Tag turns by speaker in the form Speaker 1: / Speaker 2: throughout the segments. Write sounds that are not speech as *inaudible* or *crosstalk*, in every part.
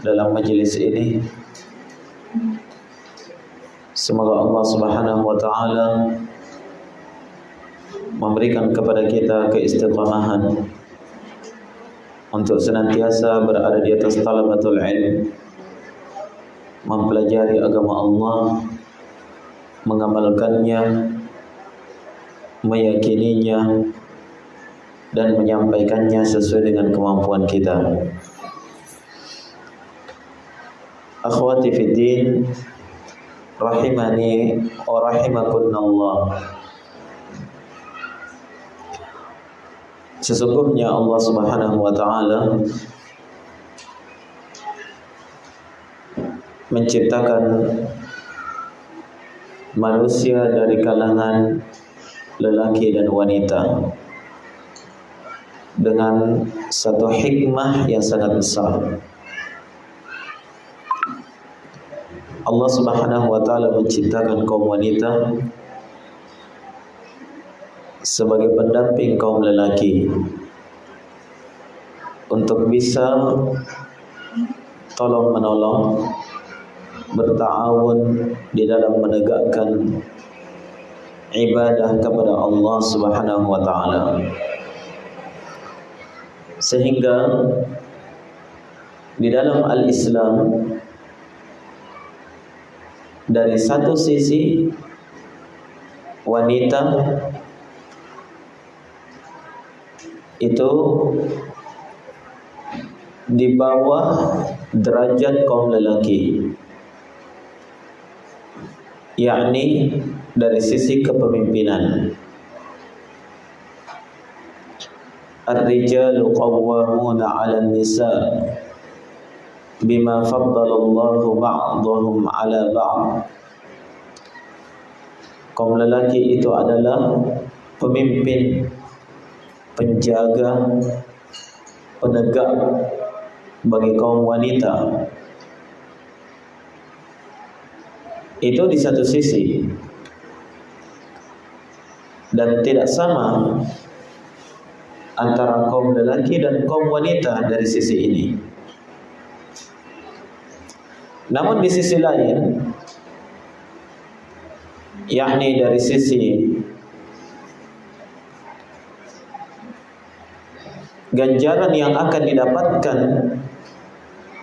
Speaker 1: dalam majelis ini. Semoga Allah Subhanahu wa taala memberikan kepada kita keistiqamahan untuk senantiasa berada di atas talabatul ilm mempelajari agama Allah mengamalkannya meyakininya dan menyampaikannya sesuai dengan kemampuan kita akhwati fiddin rahimani wa rahimakunallah Sesungguhnya Allah Subhanahu wa taala menciptakan manusia dari kalangan lelaki dan wanita dengan satu hikmah yang sangat besar. Allah Subhanahu wa taala menciptakan kaum wanita sebagai pendamping kaum lelaki untuk bisa tolong menolong bertawun di dalam menegakkan ibadah kepada Allah Subhanahu wa taala. Sehingga di dalam al-Islam dari satu sisi wanita itu di bawah derajat kaum lelaki. Yakni dari sisi kepemimpinan. Ar-rijalu qawwamuna 'alan nisa' bima faddalallahu ba'dahum ala ba'd. Kaum lelaki itu adalah pemimpin penjaga penegak bagi kaum wanita. Itu di satu sisi. Dan tidak sama antara kaum lelaki dan kaum wanita dari sisi ini namun di sisi lain yakni dari sisi ganjaran yang akan didapatkan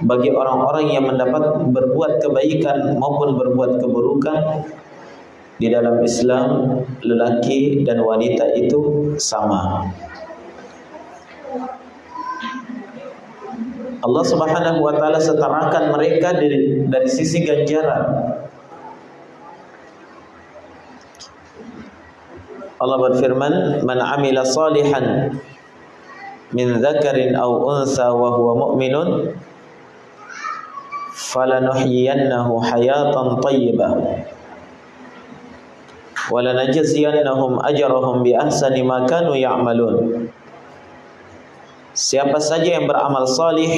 Speaker 1: bagi orang-orang yang mendapat berbuat kebaikan maupun berbuat keburukan di dalam Islam lelaki dan wanita itu sama. Allah Subhanahu wa taala setarakan mereka dari dari sisi ganjaran. Allah berfirman, "Man 'amila salihan min dzakarin aw unsa wa huwa mu'minun falanuhyiyannahu hayatan thayyibah ajrahum bi ahsani ma kanu ya'malun." Siapa saja yang beramal salih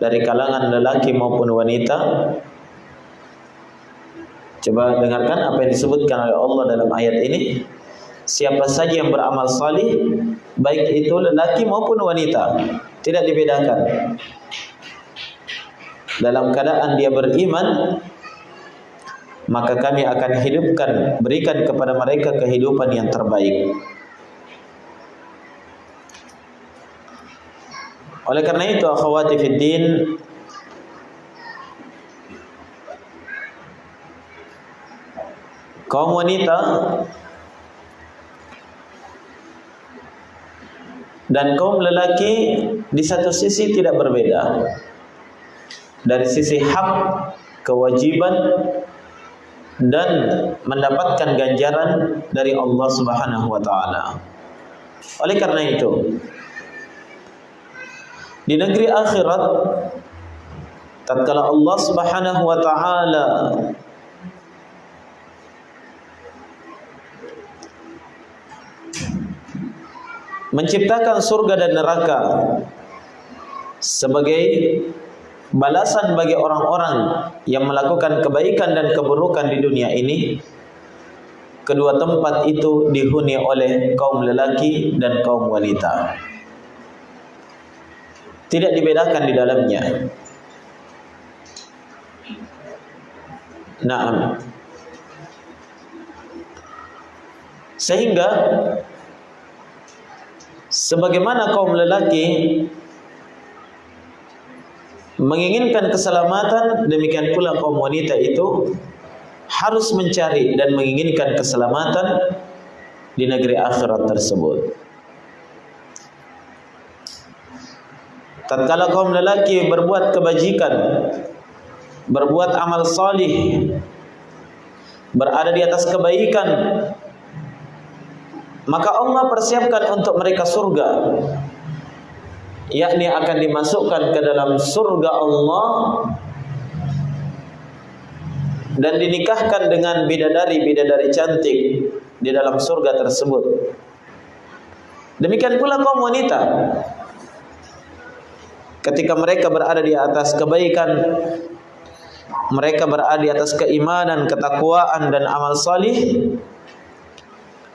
Speaker 1: dari kalangan lelaki maupun wanita Coba dengarkan apa yang disebutkan oleh Allah dalam ayat ini. Siapa saja yang beramal salih Baik itu lelaki maupun wanita Tidak dibedakan. Dalam keadaan dia beriman Maka kami akan hidupkan Berikan kepada mereka kehidupan yang terbaik Oleh karena itu akhwati fiddin kaum wanita dan kaum lelaki di satu sisi tidak berbeda. Dari sisi hak, kewajiban dan mendapatkan ganjaran dari Allah Subhanahu wa taala. Oleh karena itu, di negeri akhirat tatkala Allah Subhanahu wa taala menciptakan surga dan neraka sebagai balasan bagi orang-orang yang melakukan kebaikan dan keburukan di dunia ini kedua tempat itu dihuni oleh kaum lelaki dan kaum wanita tidak dibedakan di dalamnya. Naam. Sehingga sebagaimana kaum lelaki menginginkan keselamatan, demikian pula kaum wanita itu harus mencari dan menginginkan keselamatan di negeri akhirat tersebut. Tatkala kaum lelaki berbuat kebajikan, berbuat amal salih, berada di atas kebaikan, maka Allah persiapkan untuk mereka surga. Yakni akan dimasukkan ke dalam surga Allah dan dinikahkan dengan bidadari-bidadari cantik di dalam surga tersebut. Demikian pula kaum wanita ketika mereka berada di atas kebaikan mereka berada di atas keimanan, ketakwaan dan amal salih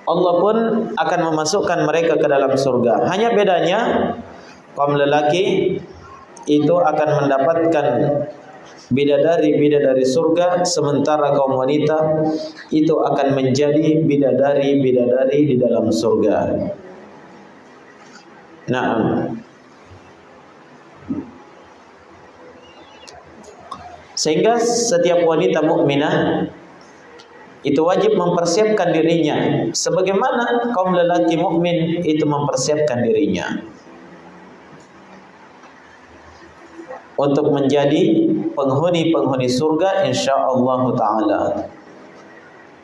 Speaker 1: Allah pun akan memasukkan mereka ke dalam surga. Hanya bedanya kaum lelaki itu akan mendapatkan bidadari-bidadari surga sementara kaum wanita itu akan menjadi bidadari-bidadari di dalam surga. Nah, Sehingga setiap wanita mukminah itu wajib mempersiapkan dirinya sebagaimana kaum lelaki mukmin itu mempersiapkan dirinya untuk menjadi penghuni-penghuni surga insyaallah taala.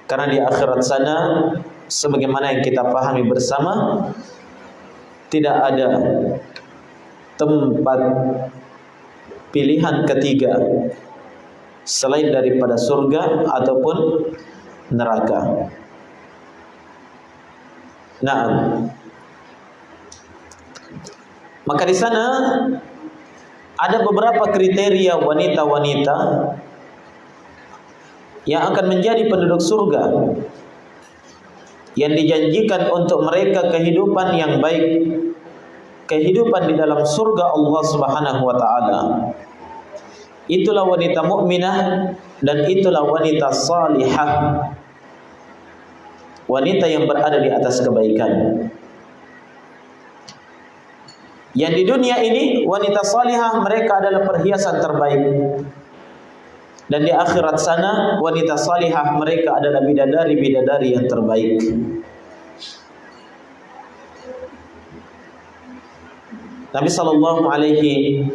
Speaker 1: Karena di akhirat sana sebagaimana yang kita pahami bersama tidak ada tempat pilihan ketiga selain daripada surga ataupun neraka. Nah, maka di sana ada beberapa kriteria wanita-wanita yang akan menjadi penduduk surga yang dijanjikan untuk mereka kehidupan yang baik kehidupan di dalam surga Allah Subhanahu wa taala Itulah wanita mukminah dan itulah wanita salihah. Wanita yang berada di atas kebaikan. Yang di dunia ini wanita salihah mereka adalah perhiasan terbaik. Dan di akhirat sana wanita salihah mereka adalah bidadari-bidadari yang terbaik. Nabi sallallahu alaihi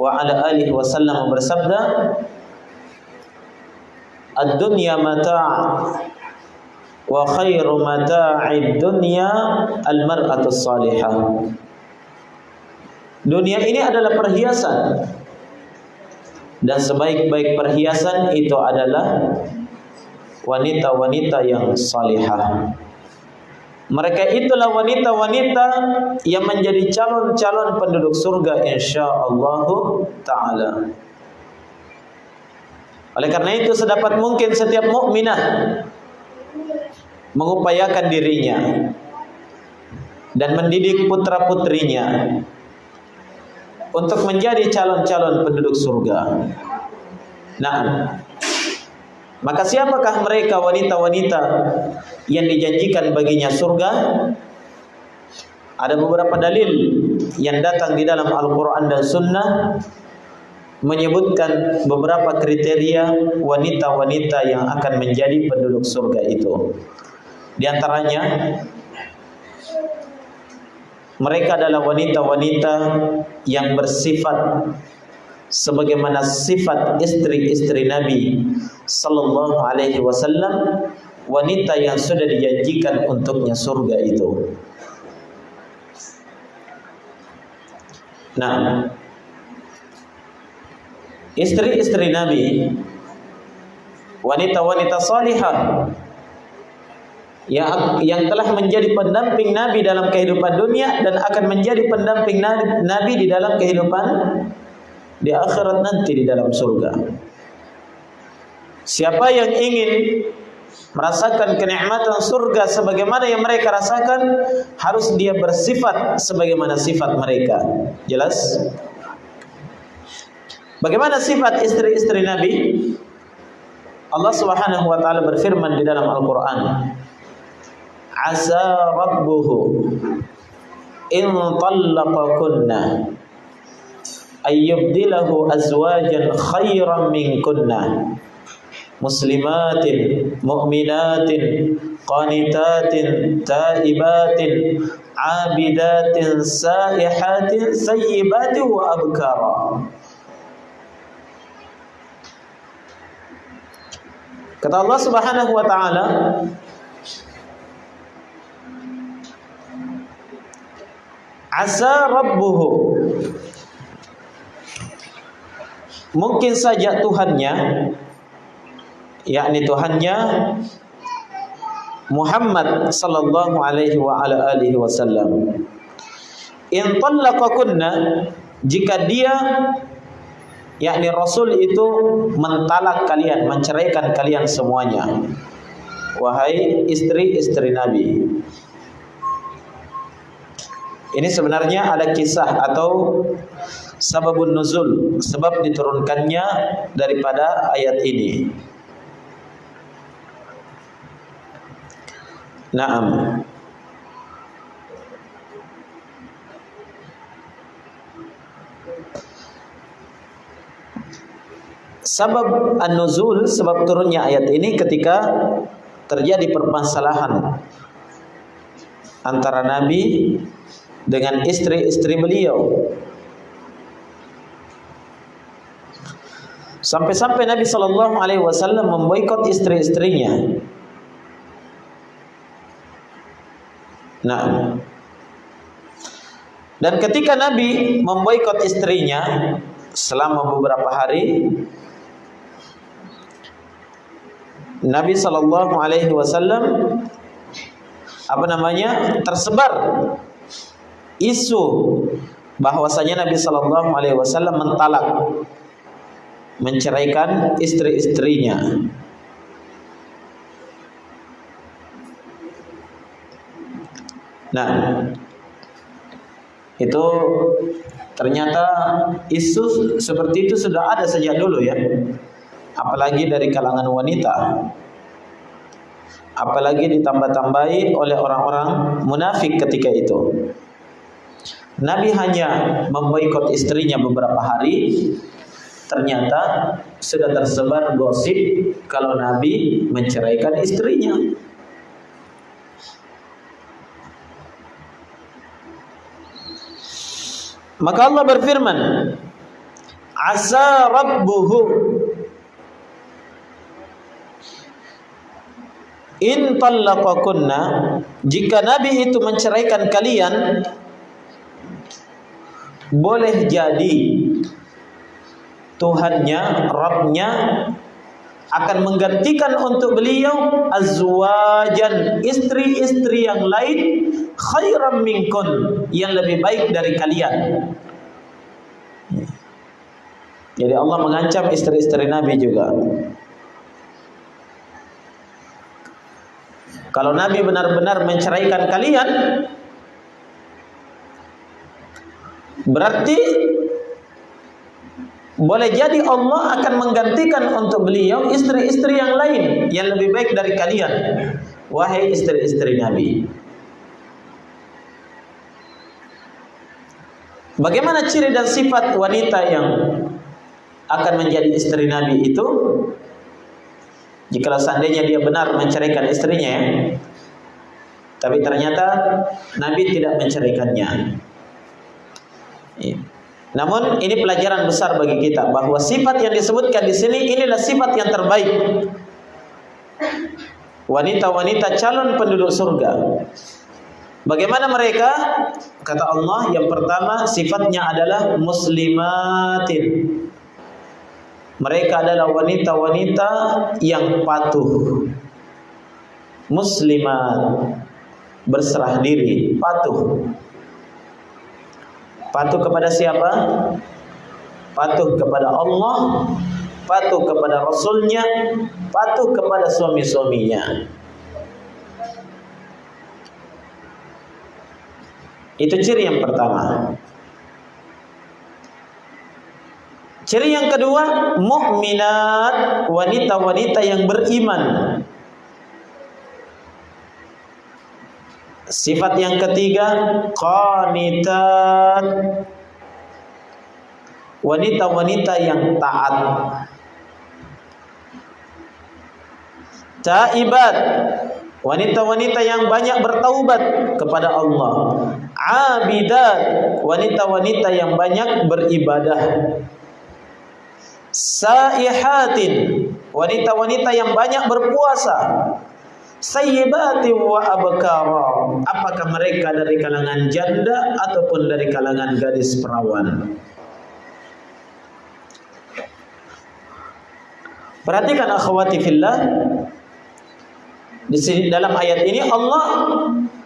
Speaker 1: wa ala alihi wasallam bersabda Ad-dunya mata' wa khairu mata'id dunya al-mar'atu salihah. Dunia ini adalah perhiasan dan sebaik-baik perhiasan itu adalah wanita-wanita yang salihah. Mereka itulah wanita-wanita yang menjadi calon-calon penduduk surga insyaallah taala. Oleh karena itu sedapat mungkin setiap mukminah mengupayakan dirinya dan mendidik putra-putrinya untuk menjadi calon-calon penduduk surga. Nah, maka siapakah mereka wanita-wanita yang dijanjikan baginya surga? Ada beberapa dalil yang datang di dalam Al-Quran dan Sunnah menyebutkan beberapa kriteria wanita-wanita yang akan menjadi penduduk surga itu. Di antaranya mereka adalah wanita-wanita yang bersifat sebagaimana sifat istri-istri Nabi sallallahu alaihi wasallam wanita yang sudah dijanjikan untuknya surga itu. Nah, istri-istri Nabi wanita-wanita salihah yang yang telah menjadi pendamping Nabi dalam kehidupan dunia dan akan menjadi pendamping Nabi di dalam kehidupan di akhirat nanti di dalam surga. Siapa yang ingin merasakan kenikmatan surga sebagaimana yang mereka rasakan, harus dia bersifat sebagaimana sifat mereka. Jelas? Bagaimana sifat istri-istri Nabi? Allah Subhanahu wa taala berfirman di dalam Al-Qur'an. Asa rabbuhu in tallaqakunna ayyubdilahu azwajan khairan minkunna muslimatin mu'minatin qanitatin taibatin abidatin saihatin sayyibatin wa abkara Kata Allah Subhanahu wa taala Asa rabbuhu Mungkin saja Tuhannya yakni Tuhannya Muhammad sallallahu alaihi wa ala alihi wasallam in talaqakunna jika dia yakni Rasul itu mentalak kalian, menceraikan kalian semuanya. Wahai istri-istri Nabi. Ini sebenarnya ada kisah atau sababun nuzul, sebab diturunkannya daripada ayat ini. Naam. Sebab an-nuzul, sebab turunnya ayat ini ketika terjadi permasalahan antara Nabi dengan istri-istri beliau. Sampai-sampai Nabi Shallallahu Alaihi Wasallam memboikot istri-istrinya. Nah, dan ketika Nabi memboikot istrinya selama beberapa hari, Nabi Shallallahu Alaihi Wasallam apa namanya tersebar isu bahwasanya Nabi Shallallahu Alaihi Wasallam mentalak menceraikan istri-istrinya. Nah, itu ternyata isu seperti itu sudah ada sejak dulu ya. Apalagi dari kalangan wanita. Apalagi ditambah-tambahi oleh orang-orang munafik ketika itu. Nabi hanya memboikot istrinya beberapa hari ternyata sudah tersebar gosip kalau Nabi menceraikan istrinya. Maka Allah berfirman asa rabbuhu. In tallaqakunna jika Nabi itu menceraikan kalian boleh jadi Tuhannya, Rabbnya akan menggantikan untuk beliau azwajan istri-istri yang lain khairam minkun yang lebih baik dari kalian. Jadi Allah mengancam istri-istri Nabi juga. Kalau Nabi benar-benar menceraikan kalian, berarti boleh jadi Allah akan menggantikan untuk beliau istri-istri yang lain yang lebih baik dari kalian. Wahai istri-istri Nabi. Bagaimana ciri dan sifat wanita yang akan menjadi istri Nabi itu? Jika seandainya dia benar menceraikan istrinya ya. Tapi ternyata Nabi tidak menceraikannya. Ya. Namun ini pelajaran besar bagi kita bahwa sifat yang disebutkan di sini inilah sifat yang terbaik. Wanita-wanita calon penduduk surga. Bagaimana mereka? Kata Allah, yang pertama sifatnya adalah muslimatin. Mereka adalah wanita-wanita yang patuh. Muslimat berserah diri, patuh. Patuh kepada siapa? Patuh kepada Allah, patuh kepada Rasulnya, patuh kepada suami-suaminya. Itu ciri yang pertama. Ciri yang kedua, mukminat, wanita-wanita yang beriman. Sifat yang ketiga, qanitat. Wanita-wanita yang taat. Taibat, wanita-wanita yang banyak bertaubat kepada Allah. Abidat, wanita-wanita yang banyak beribadah. Saihatin, wanita-wanita yang banyak berpuasa. Sayyibati wa abkara. Apakah mereka dari kalangan janda ataupun dari kalangan gadis perawan? Perhatikan akhwati fillah di sini dalam ayat ini Allah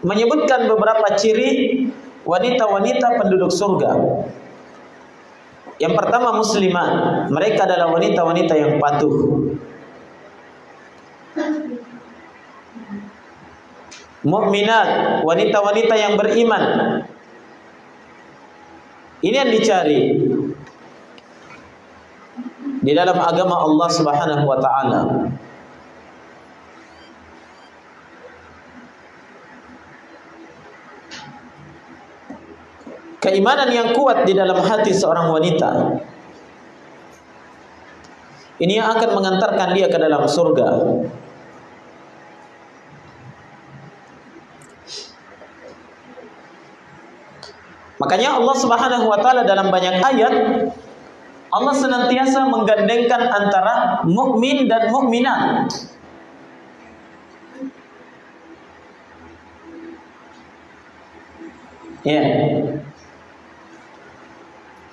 Speaker 1: menyebutkan beberapa ciri wanita-wanita penduduk surga. Yang pertama muslimat, mereka adalah wanita-wanita yang patuh. Mukminat, wanita-wanita yang beriman. Ini yang dicari di dalam agama Allah Subhanahu wa taala. keimanan yang kuat di dalam hati seorang wanita ini yang akan mengantarkan dia ke dalam surga makanya Allah Subhanahu wa taala dalam banyak ayat Allah senantiasa menggandengkan antara mukmin dan mukminat Ya. Yeah.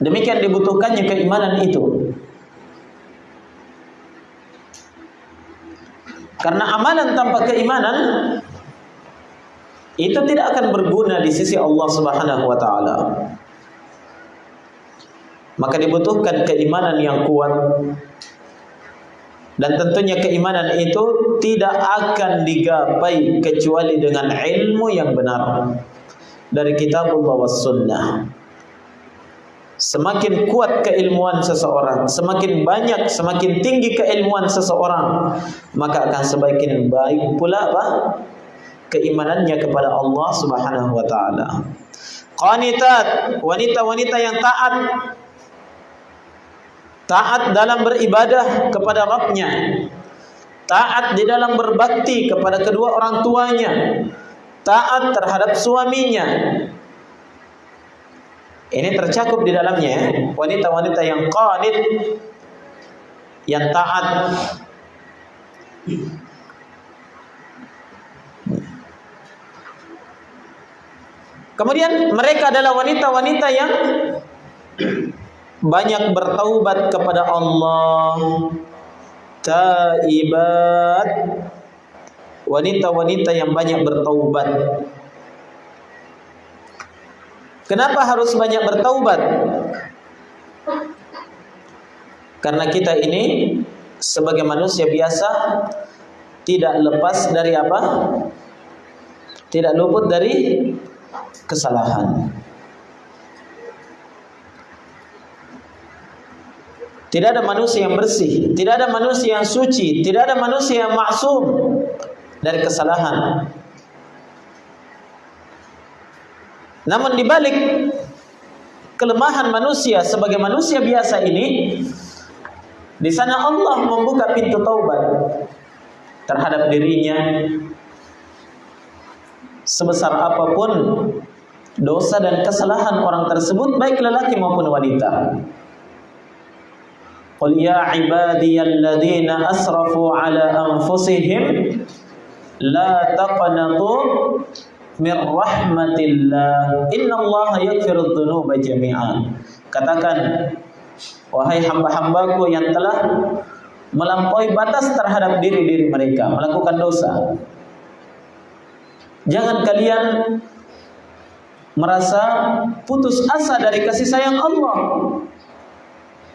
Speaker 1: Demikian dibutuhkannya keimanan itu. Karena amalan tanpa keimanan itu tidak akan berguna di sisi Allah Subhanahu wa taala. Maka dibutuhkan keimanan yang kuat. Dan tentunya keimanan itu tidak akan digapai kecuali dengan ilmu yang benar dari kitab Allah was sunnah. Semakin kuat keilmuan seseorang, semakin banyak, semakin tinggi keilmuan seseorang, maka akan semakin baik pula apa? Keimanannya kepada Allah Subhanahu wa taala. Qanitat, wanita-wanita yang taat. Taat dalam beribadah kepada Rabbnya. Taat di dalam berbakti kepada kedua orang tuanya. Taat terhadap suaminya ini tercakup di dalamnya ya. wanita-wanita yang qanit yang taat Kemudian mereka adalah wanita-wanita yang banyak bertaubat kepada Allah. Taibat wanita-wanita yang banyak bertaubat Kenapa harus banyak bertaubat? Karena kita ini sebagai manusia biasa tidak lepas dari apa? Tidak luput dari kesalahan. Tidak ada manusia yang bersih, tidak ada manusia yang suci, tidak ada manusia yang maksum dari kesalahan. Namun dibalik kelemahan manusia sebagai manusia biasa ini, di sana Allah membuka pintu taubat terhadap dirinya sebesar apa pun dosa dan kesalahan orang tersebut baik lelaki maupun wanita. Qul ya ibadiyalladzina asrafu ala anfusihim la taqnatu min rahmatillah. Innallaha yaghfiru dzunuba jami'an. Katakan wahai hamba-hambaku yang telah melampaui batas terhadap diri-diri mereka melakukan dosa jangan kalian merasa putus asa dari kasih sayang Allah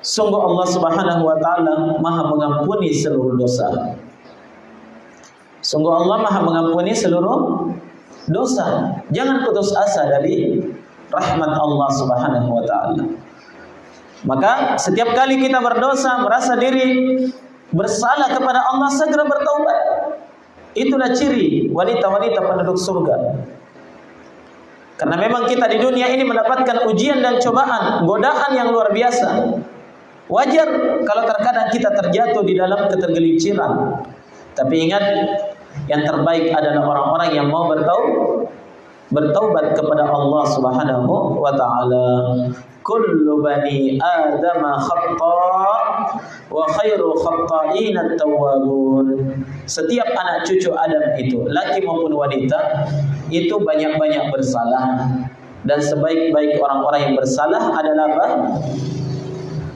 Speaker 1: Sungguh Allah Subhanahu wa taala Maha mengampuni seluruh dosa. Sungguh Allah Maha mengampuni seluruh dosa. Jangan putus asa dari rahmat Allah Subhanahu wa taala. Maka setiap kali kita berdosa, merasa diri bersalah kepada Allah, segera bertaubat. Itulah ciri wanita-wanita penduduk surga. Karena memang kita di dunia ini mendapatkan ujian dan cobaan, godaan yang luar biasa. Wajar kalau terkadang kita terjatuh di dalam ketergelinciran. Tapi ingat, yang terbaik adalah orang-orang yang mau bertaubat bertaubat kepada Allah Subhanahu wa taala. Kullu bani Adam khata wa khairu khata'in at-tawwabun. Setiap anak cucu Adam itu, laki maupun wanita, itu banyak-banyak bersalah. Dan sebaik-baik orang-orang yang bersalah adalah apa?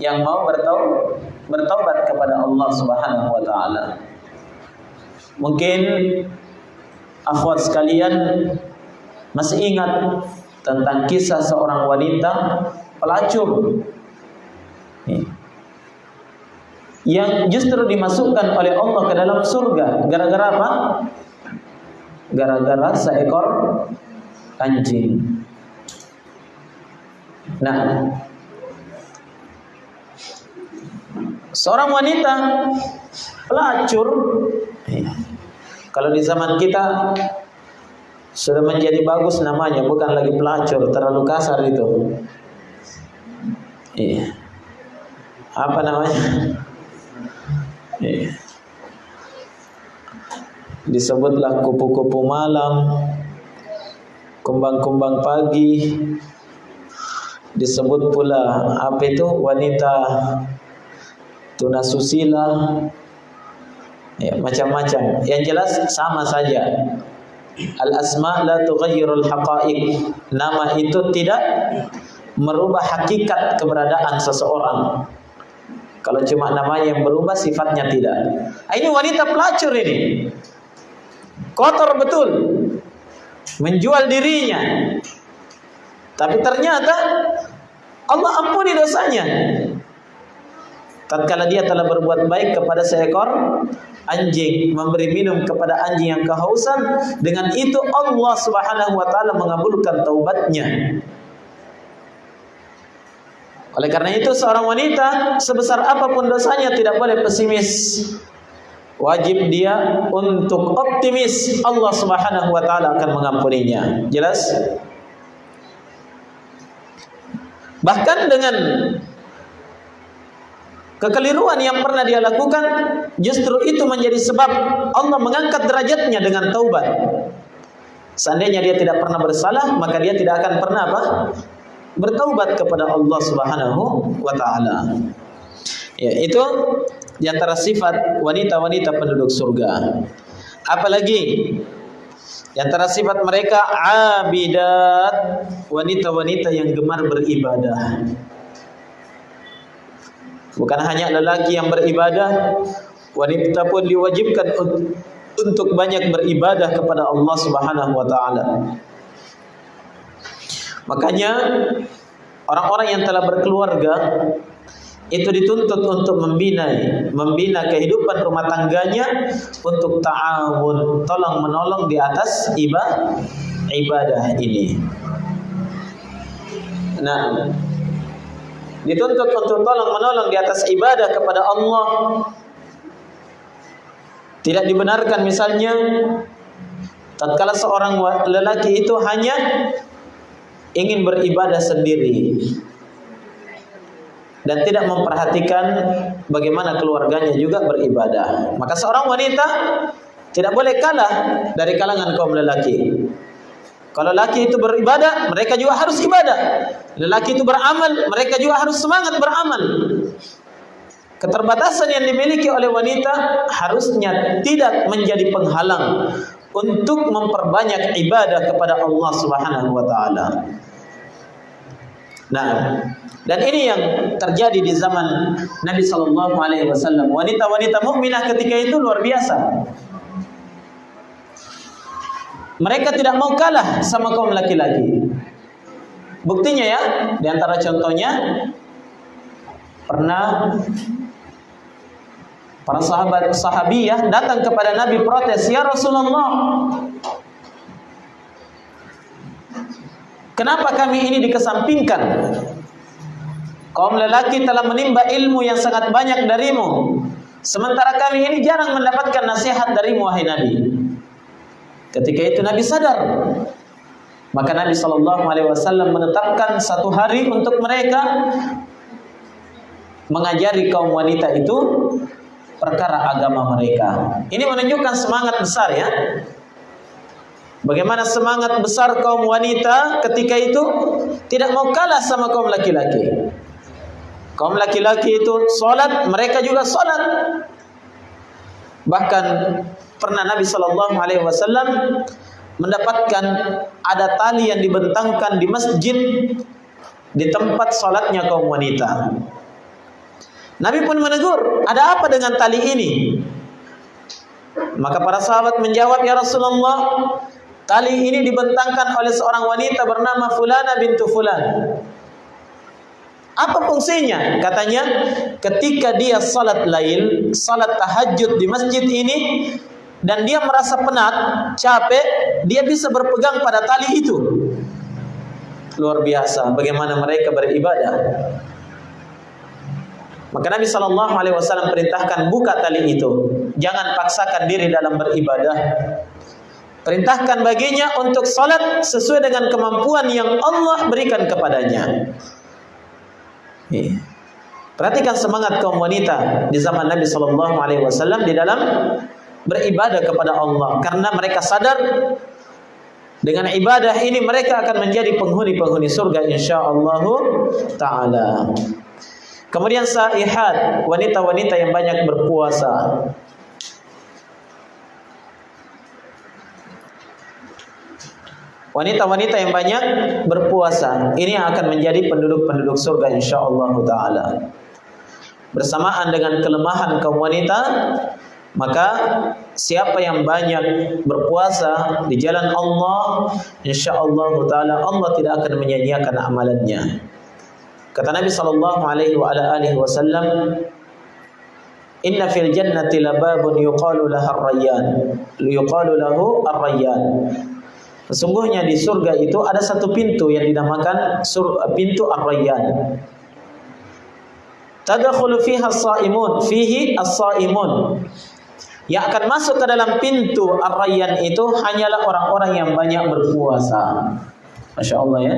Speaker 1: yang mau bertaubat bertaubat kepada Allah Subhanahu wa taala. Mungkin akhwat sekalian masih ingat tentang kisah seorang wanita pelacur yang justru dimasukkan oleh Allah ke dalam surga gara-gara apa? Gara-gara seekor anjing. Nah, Seorang wanita pelacur kalau di zaman kita sudah menjadi bagus namanya, bukan lagi pelacur, terlalu kasar itu. Iya. Apa namanya? Iya. Disebutlah kupu-kupu malam, kumbang-kumbang pagi, disebut pula apa itu wanita tunasusila ya macam-macam yang jelas sama saja al asma la tughayyirul haqa'iq. Nama itu tidak merubah hakikat keberadaan seseorang. Kalau cuma namanya yang berubah sifatnya tidak. Ah, ini wanita pelacur ini. Kotor betul. Menjual dirinya. Tapi ternyata Allah ampuni dosanya tatkala dia telah berbuat baik kepada seekor anjing memberi minum kepada anjing yang kehausan dengan itu Allah Subhanahu wa taala mengabulkan taubatnya. Oleh karena itu seorang wanita sebesar apa pun dosanya tidak boleh pesimis. Wajib dia untuk optimis Allah Subhanahu wa taala akan mengampuninya. Jelas? Bahkan dengan Kekeliruan yang pernah dia lakukan justru itu menjadi sebab Allah mengangkat derajatnya dengan taubat. Seandainya dia tidak pernah bersalah, maka dia tidak akan pernah apa? bertaubat kepada Allah Subhanahu wa taala. Ya, itu di antara sifat wanita-wanita penduduk surga. Apalagi di antara sifat mereka abidat, wanita-wanita yang gemar beribadah. Bukan hanya lelaki yang beribadah, wanita pun diwajibkan untuk banyak beribadah kepada Allah Subhanahu wa taala. Makanya orang-orang yang telah berkeluarga itu dituntut untuk membina membina kehidupan rumah tangganya untuk ta'awun, tolong menolong di atas ibadah ibadah ini. Nah, dituntut untuk tolong menolong di atas ibadah kepada Allah. Tidak dibenarkan misalnya tatkala seorang lelaki itu hanya ingin beribadah sendiri dan tidak memperhatikan bagaimana keluarganya juga beribadah. Maka seorang wanita tidak boleh kalah dari kalangan kaum lelaki. Kalau laki itu beribadah, mereka juga harus ibadah. Lelaki itu beramal, mereka juga harus semangat beramal. Keterbatasan yang dimiliki oleh wanita harusnya tidak menjadi penghalang untuk memperbanyak ibadah kepada Allah Subhanahu wa taala. Nah, dan ini yang terjadi di zaman Nabi sallallahu alaihi wasallam. Wanita-wanita mukminah ketika itu luar biasa. Mereka tidak mau kalah sama kaum laki-laki. Buktinya ya, di antara contohnya pernah para sahabat sahabiyah datang kepada Nabi protes, "Ya Rasulullah, kenapa kami ini dikesampingkan? Kaum lelaki telah menimba ilmu yang sangat banyak darimu, sementara kami ini jarang mendapatkan nasihat darimu wahai Nabi." Ketika itu Nabi sadar. Maka Nabi Shallallahu Alaihi Wasallam menetapkan satu hari untuk mereka mengajari kaum wanita itu perkara agama mereka. Ini menunjukkan semangat besar ya. Bagaimana semangat besar kaum wanita ketika itu tidak mau kalah sama kaum laki-laki. Kaum laki-laki itu sholat, mereka juga sholat. Bahkan pernah Nabi Shallallahu Alaihi Wasallam mendapatkan ada tali yang dibentangkan di masjid di tempat sholatnya kaum wanita. Nabi pun menegur, ada apa dengan tali ini? Maka para sahabat menjawab, Ya Rasulullah, tali ini dibentangkan oleh seorang wanita bernama Fulana bintu Fulan. Apa fungsinya? Katanya, ketika dia salat lail, salat tahajud di masjid ini, dan dia merasa penat, capek, dia bisa berpegang pada tali itu. Luar biasa, bagaimana mereka beribadah. Maka Nabi Shallallahu Alaihi Wasallam perintahkan buka tali itu, jangan paksakan diri dalam beribadah. Perintahkan baginya untuk salat sesuai dengan kemampuan yang Allah berikan kepadanya. Iya. Perhatikan semangat kaum wanita di zaman Nabi Shallallahu Alaihi Wasallam di dalam beribadah kepada Allah, karena mereka sadar dengan ibadah ini mereka akan menjadi penghuni-penghuni surga insya Allah taala. Kemudian saihat, wanita-wanita yang banyak berpuasa. Wanita-wanita yang banyak berpuasa, ini akan menjadi penduduk-penduduk surga insyaallah taala. Bersamaan dengan kelemahan kaum wanita, maka siapa yang banyak berpuasa di jalan Allah, insyaallah taala Allah tidak akan menyanyiakan amalannya. Kata Nabi sallallahu alaihi wa alihi wasallam, "Inna fil jannati lababun yuqalu lahu ar-rayyan." Yuqalu lahu ar-rayyan. Sesungguhnya di surga itu ada satu pintu yang dinamakan pintu ar-rayyan. Tadkhulu fiha as-saimun, fihi as-saimun. Yang akan masuk ke dalam pintu ar-rayyan itu hanyalah orang-orang yang banyak berpuasa. Masya Allah ya.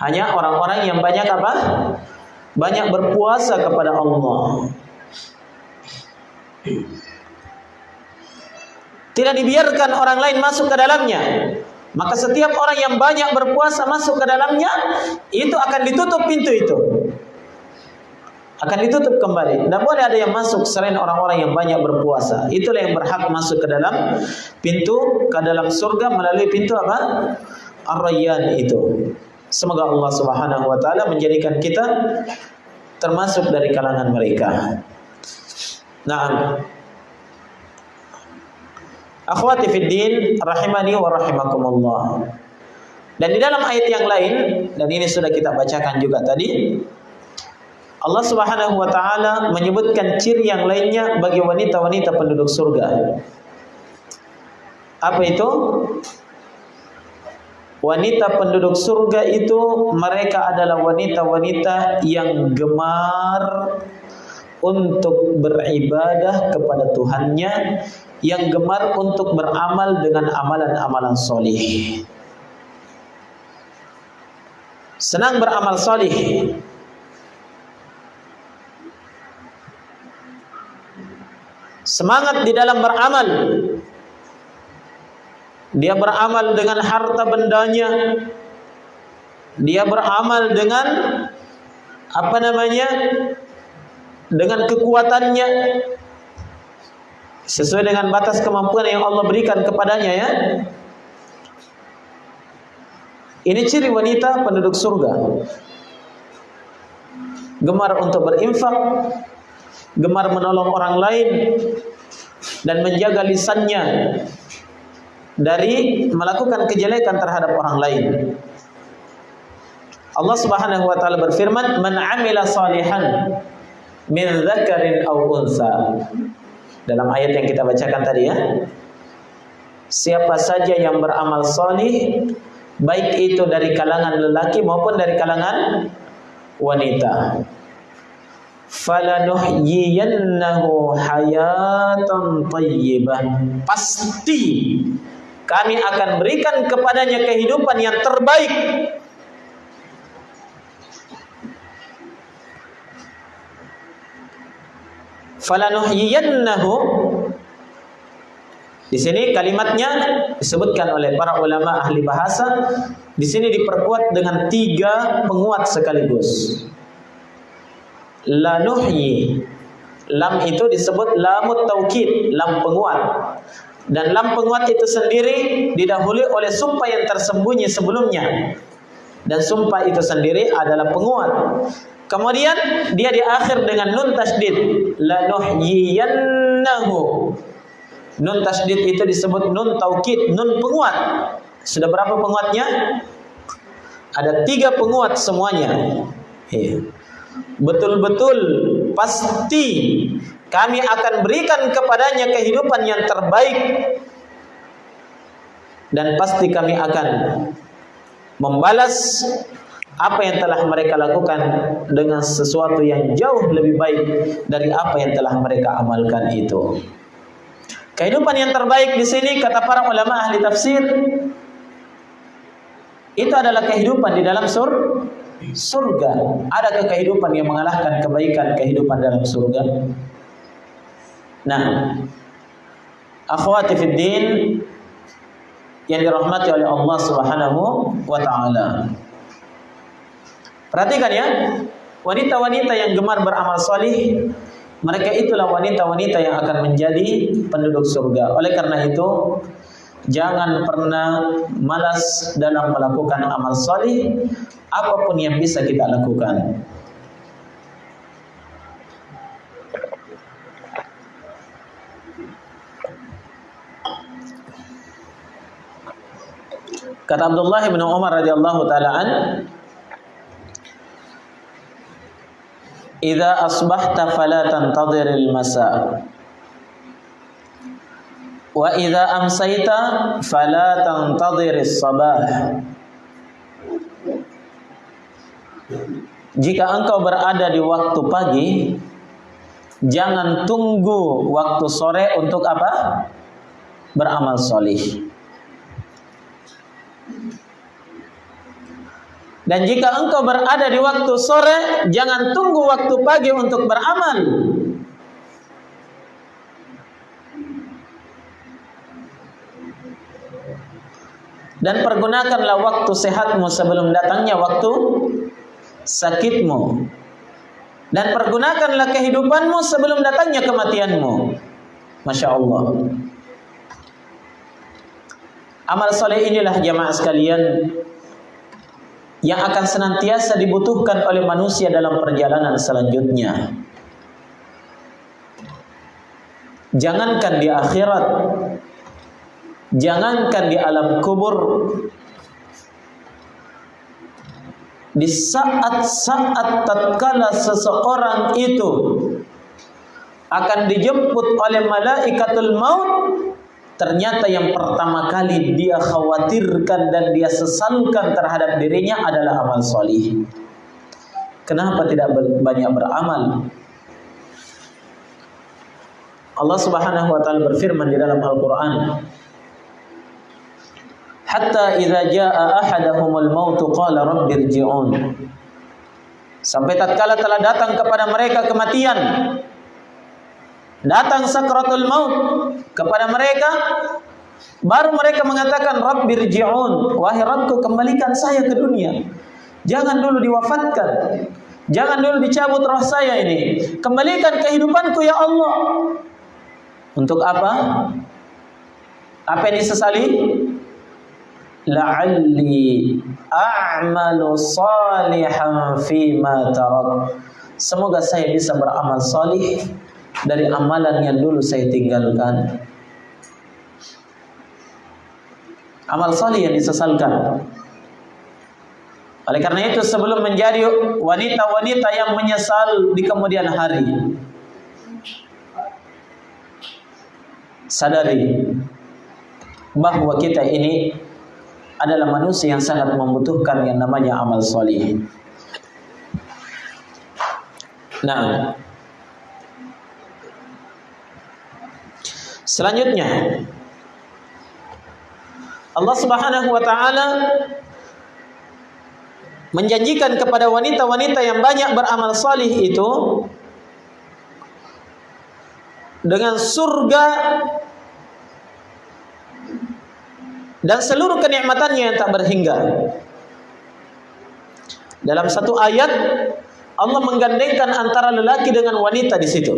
Speaker 1: Hanya orang-orang yang banyak apa? Banyak berpuasa kepada Allah. Tidak dibiarkan orang lain masuk ke dalamnya. Maka setiap orang yang banyak berpuasa masuk ke dalamnya, itu akan ditutup pintu itu. Akan ditutup kembali. Tidak boleh ada yang masuk selain orang-orang yang banyak berpuasa. Itulah yang berhak masuk ke dalam pintu, ke dalam surga melalui pintu apa? Ar-Rayyan itu. Semoga Allah Subhanahu wa taala menjadikan kita termasuk dari kalangan mereka. Nah, Akhwati fid din rahimani wa rahimakumullah. Dan di dalam ayat yang lain dan ini sudah kita bacakan juga tadi Allah Subhanahu wa taala menyebutkan ciri yang lainnya bagi wanita-wanita penduduk surga. Apa itu? Wanita penduduk surga itu mereka adalah wanita-wanita yang gemar untuk beribadah kepada Tuhannya, yang gemar untuk beramal dengan amalan-amalan solih. Senang beramal solih. Semangat di dalam beramal dia beramal dengan harta bendanya. Dia beramal dengan apa namanya? Dengan kekuatannya sesuai dengan batas kemampuan yang Allah berikan kepadanya ya. Ini ciri wanita penduduk surga. Gemar untuk berinfak, gemar menolong orang lain dan menjaga lisannya dari melakukan kejelekan terhadap orang lain. Allah Subhanahu wa taala berfirman, "Man 'amila salihan min dzakarin aw unsa." Dalam ayat yang kita bacakan tadi ya. Siapa saja yang beramal salih baik itu dari kalangan lelaki maupun dari kalangan wanita. Falanuhyiyannahu hayatan thayyibah. Pasti kami akan berikan kepadanya kehidupan yang terbaik falanuhyiyannahu di sini kalimatnya disebutkan oleh para ulama ahli bahasa. Di sini diperkuat dengan tiga penguat sekaligus. Lanuhyi. Lam itu disebut lamut taukid, lam penguat. Dan lam penguat itu sendiri didahului oleh sumpah yang tersembunyi sebelumnya. Dan sumpah itu sendiri adalah penguat. Kemudian dia di akhir dengan nun tasdid. Lanuhyiyannahu. Nun tasdid itu disebut nun taukid, nun penguat. Sudah berapa penguatnya? Ada tiga penguat semuanya. Iya. Betul-betul pasti kami akan berikan kepadanya kehidupan yang terbaik dan pasti kami akan membalas apa yang telah mereka lakukan dengan sesuatu yang jauh lebih baik dari apa yang telah mereka amalkan itu. Kehidupan yang terbaik di sini kata para ulama ahli tafsir itu adalah kehidupan di dalam sur surga. Ada kehidupan yang mengalahkan kebaikan kehidupan dalam surga? Nah, akhwati fid din yang dirahmati oleh Allah Subhanahu wa taala. Perhatikan ya, wanita-wanita yang gemar beramal solih, mereka itulah wanita-wanita yang akan menjadi penduduk surga. Oleh karena itu, jangan pernah malas dalam melakukan amal solih, apa pun yang bisa kita lakukan. Kata Abdullah bin Umar radhiyallahu taala an, Idza asbahta fala tantadhiril masa. Wa idza amsayta fala tantadhiris sabah. Jika engkau berada di waktu pagi, jangan tunggu waktu sore untuk apa? Beramal solih. Dan jika engkau berada di waktu sore, jangan tunggu waktu pagi untuk beramal. Dan pergunakanlah waktu sehatmu sebelum datangnya waktu sakitmu. Dan pergunakanlah kehidupanmu sebelum datangnya kematianmu. Masya Allah. Amal soleh inilah jamaah sekalian yang akan senantiasa dibutuhkan oleh manusia dalam perjalanan selanjutnya. Jangankan di akhirat, jangankan di alam kubur, di saat-saat tatkala seseorang itu akan dijemput oleh malaikatul maut ternyata yang pertama kali dia khawatirkan dan dia sesalkan terhadap dirinya adalah amal solih. Kenapa tidak banyak beramal? Allah Subhanahu wa taala berfirman di dalam Al-Qur'an Hatta idza jaa ahaduhumul maut qala rabbirji'un Sampai tatkala telah datang kepada mereka kematian. Datang sakratul maut kepada mereka baru mereka mengatakan rabbirji'un wahai Rabbku kembalikan saya ke dunia. Jangan dulu diwafatkan. Jangan dulu dicabut roh saya ini. Kembalikan kehidupanku ya Allah. Untuk apa? Apa yang disesali la'alli a'malu salihan fi ma tarak semoga saya bisa beramal salih dari amalan yang dulu saya tinggalkan. Amal salih yang disesalkan. Oleh karena itu sebelum menjadi wanita-wanita yang menyesal di kemudian hari sadari bahwa kita ini adalah manusia yang sangat membutuhkan yang namanya amal soleh. Nah, selanjutnya Allah Subhanahu wa taala menjanjikan kepada wanita-wanita yang banyak beramal salih itu dengan surga dan seluruh kenikmatannya yang tak berhingga. Dalam satu ayat Allah menggandengkan antara lelaki dengan wanita di situ.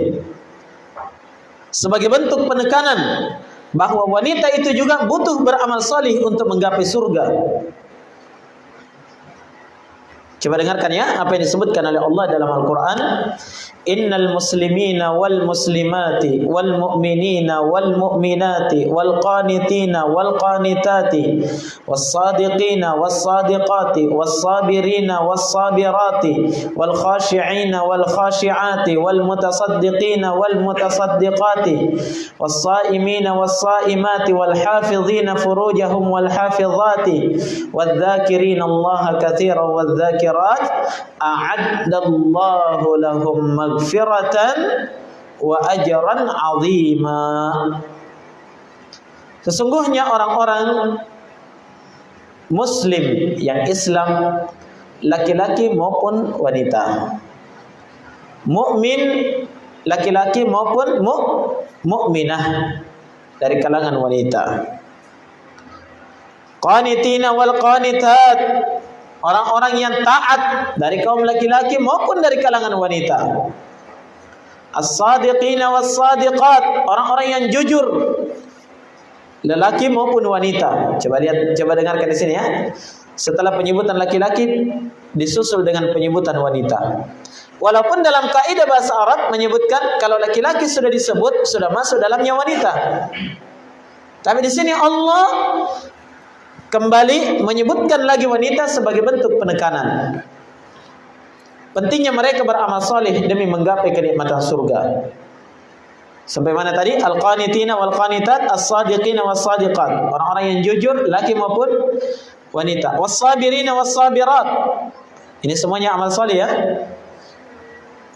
Speaker 1: Sebagai bentuk penekanan bahwa wanita itu juga butuh beramal salih untuk menggapai surga. Coba dengarkan ya apa yang disebutkan oleh Allah dalam Al-Qur'an. Innal muslimina wal muslimati wal mu'minina wal mu'minati wal qanitina wal qanitati was sadiqina was sadiqati was sabirina was sabirati wal khashi'ina wal khashi'ati wal mutasaddiqina wal mutasaddiqati was saimina was saimati wal hafizina furujahum wal hafizati wal dhakirina Allah katsiran wal dhakirat a'addallahu lahum maghfiratan wa ajran 'azima. Sesungguhnya orang-orang muslim yang Islam laki-laki maupun wanita. Mukmin laki-laki maupun mu mukminah dari kalangan wanita. Qanitina wal qanitat orang-orang yang taat dari kaum laki-laki maupun dari kalangan wanita. As-sadiqina was-sadiqat, orang-orang yang jujur lelaki maupun wanita. Coba lihat coba dengarkan di sini ya. Setelah penyebutan laki-laki disusul dengan penyebutan wanita. Walaupun dalam kaidah bahasa Arab menyebutkan kalau laki-laki sudah disebut sudah masuk dalamnya wanita. Tapi di sini Allah kembali menyebutkan lagi wanita sebagai bentuk penekanan. Pentingnya mereka beramal soleh demi menggapai kenikmatan surga. Sampai mana tadi? Al-qanitina wal qanitat, as-sadiqina was sadiqat. Orang-orang yang jujur laki maupun wanita. Was-sabirina was sabirat. Ini semuanya amal soleh ya.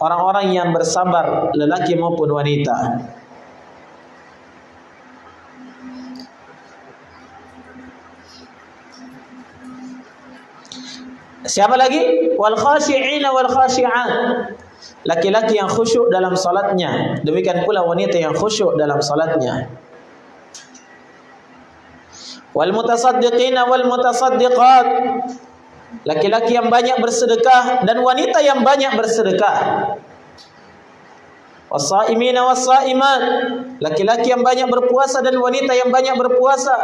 Speaker 1: Orang-orang yang bersabar lelaki maupun wanita. Siapa lagi? Wal khashi'ina wal khashi'at. Laki-laki yang khusyuk dalam salatnya, demikian pula wanita yang khusyuk dalam salatnya. Wal mutasaddiqina wal mutasaddiqat. Laki-laki yang banyak bersedekah dan wanita yang banyak bersedekah. Wasaimina wasaimat. Laki-laki yang banyak berpuasa dan wanita yang banyak berpuasa.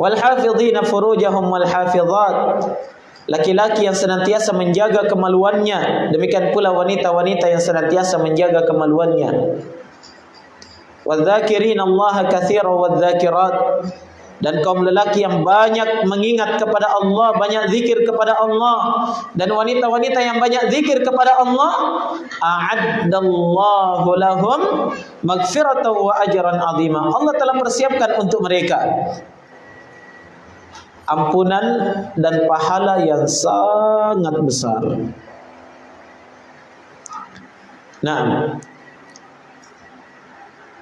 Speaker 1: Wal hafidhina furujahum wal hafizat laki-laki yang senantiasa menjaga kemaluannya. Demikian pula wanita-wanita yang senantiasa menjaga kemaluannya. Wadzakirin Allah katsiran wadzakirat dan kaum lelaki yang banyak mengingat kepada Allah, banyak zikir kepada Allah. Dan wanita-wanita yang banyak zikir kepada Allah, a'addallahu lahum maghfiratan wa ajran 'azima. Allah telah persiapkan untuk mereka ampunan dan pahala yang sangat besar. Nah,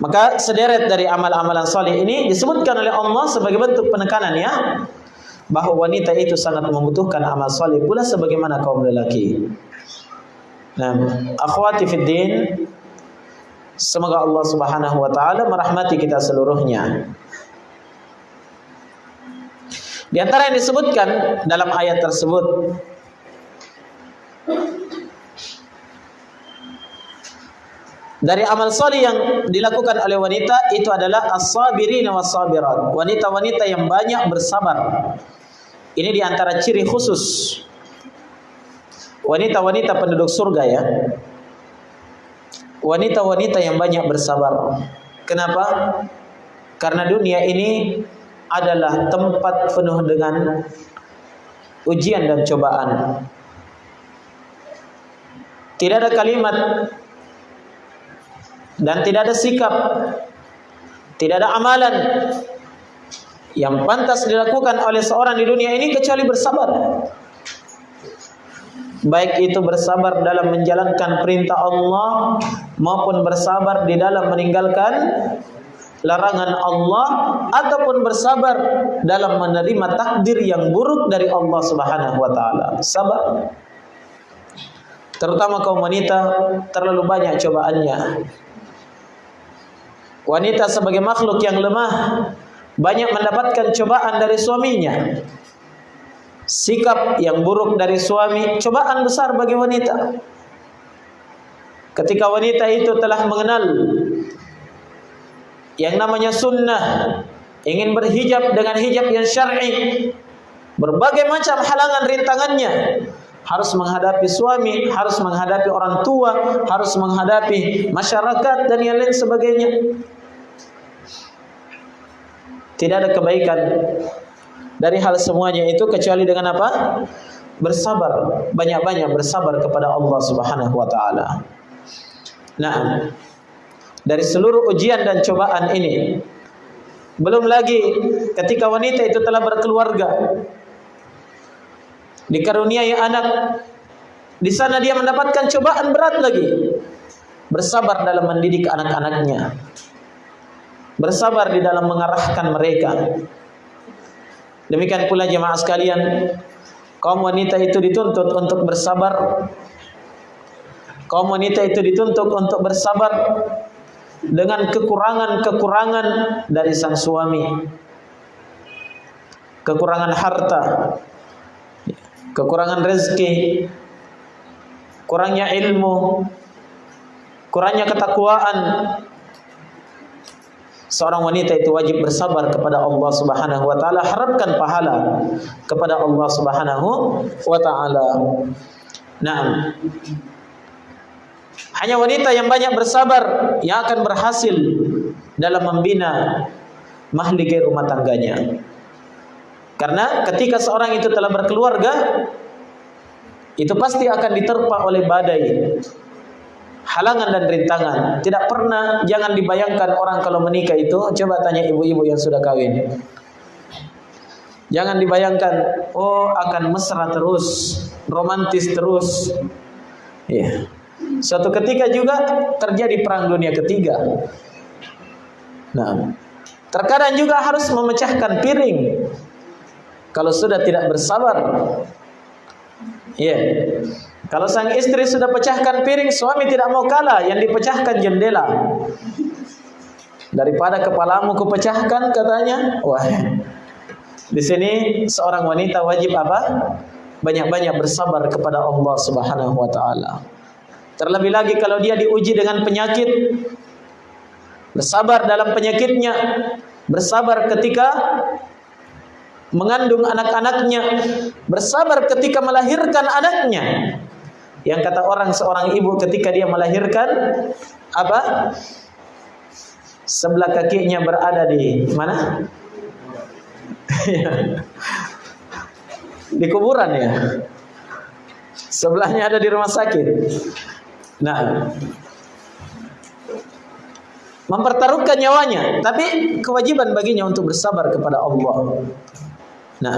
Speaker 1: maka sederet dari amal-amalan saleh ini disebutkan oleh Allah sebagai bentuk penekanan ya bahwa wanita itu sangat membutuhkan amal saleh pula sebagaimana kaum lelaki. Nah, akhwati fid semoga Allah Subhanahu wa taala merahmati kita seluruhnya. Di antara yang disebutkan dalam ayat tersebut dari amal salih yang dilakukan oleh wanita itu adalah as-sabirin was-sabirat. Wanita-wanita yang banyak bersabar. Ini di antara ciri khusus wanita-wanita penduduk surga ya. Wanita-wanita yang banyak bersabar. Kenapa? Karena dunia ini adalah tempat penuh dengan ujian dan cobaan. Tidak ada kalimat dan tidak ada sikap, tidak ada amalan yang pantas dilakukan oleh seorang di dunia ini kecuali bersabar. Baik itu bersabar dalam menjalankan perintah Allah maupun bersabar di dalam meninggalkan larangan Allah ataupun bersabar dalam menerima takdir yang buruk dari Allah Subhanahu wa taala. Sabar terutama kaum wanita terlalu banyak cobaannya. Wanita sebagai makhluk yang lemah banyak mendapatkan cobaan dari suaminya. Sikap yang buruk dari suami cobaan besar bagi wanita. Ketika wanita itu telah mengenal yang namanya sunnah, ingin berhijab dengan hijab yang syar'i, berbagai macam halangan rintangannya, harus menghadapi suami, harus menghadapi orang tua, harus menghadapi masyarakat dan yang lain sebagainya. Tidak ada kebaikan dari hal semuanya itu kecuali dengan apa? Bersabar, banyak-banyak bersabar kepada Allah Subhanahu wa taala. Nah, dari seluruh ujian dan cobaan ini. Belum lagi ketika wanita itu telah berkeluarga dikaruniai anak di sana dia mendapatkan cobaan berat lagi. Bersabar dalam mendidik anak-anaknya. Bersabar di dalam mengarahkan mereka. Demikian pula jemaah sekalian kaum wanita itu dituntut untuk bersabar. Kaum wanita itu dituntut untuk bersabar dengan kekurangan-kekurangan dari sang suami. Kekurangan harta. Kekurangan rezeki, kurangnya ilmu, kurangnya ketakwaan. Seorang wanita itu wajib bersabar kepada Allah Subhanahu wa taala, harapkan pahala kepada Allah Subhanahu wa taala. Nah, hanya wanita yang banyak bersabar yang akan berhasil dalam membina mahligai rumah tangganya. Karena ketika seorang itu telah berkeluarga, itu pasti akan diterpa oleh badai, halangan dan rintangan. Tidak pernah, jangan dibayangkan orang kalau menikah itu, coba tanya ibu-ibu yang sudah kawin. Jangan dibayangkan, oh akan mesra terus, romantis terus. Ya. Suatu ketika juga terjadi perang dunia ketiga. Nah, terkadang juga harus memecahkan piring kalau sudah tidak bersabar. Ya. Yeah. Kalau sang istri sudah pecahkan piring, suami tidak mau kalah, yang dipecahkan jendela. Daripada kepalamu kupecahkan katanya. Wah. Di sini seorang wanita wajib apa? Banyak-banyak bersabar kepada Allah Subhanahu wa taala. Terlebih lagi kalau dia diuji dengan penyakit, bersabar dalam penyakitnya, bersabar ketika mengandung anak-anaknya, bersabar ketika melahirkan anaknya. Yang kata orang seorang ibu ketika dia melahirkan apa? Sebelah kakinya berada di mana? *laughs* di kuburan ya. Sebelahnya ada di rumah sakit. Nah, mempertaruhkan nyawanya, tapi kewajiban baginya untuk bersabar kepada Allah. Nah,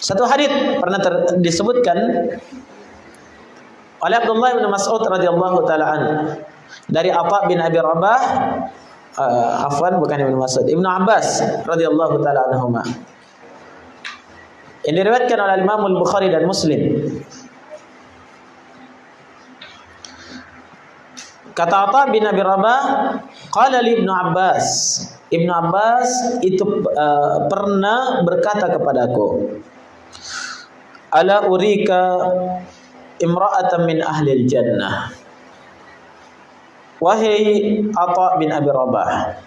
Speaker 1: satu hadis pernah disebutkan oleh Abdullah bin Mas'ud radhiyallahu taala an dari Atha bin Abi Rabah uh, afwan bukan Ibnu Mas'ud Ibnu Abbas radhiyallahu taala anhuma. Ini diriwayatkan oleh Imam Al-Bukhari dan Muslim Kata Atha bin Abi Rabah, qala li Ibnu Abbas, Ibnu Abbas itu uh, pernah berkata kepadaku, "Ala urika imra'atan min ahli jannah." Wahai Atha bin Abi Rabah,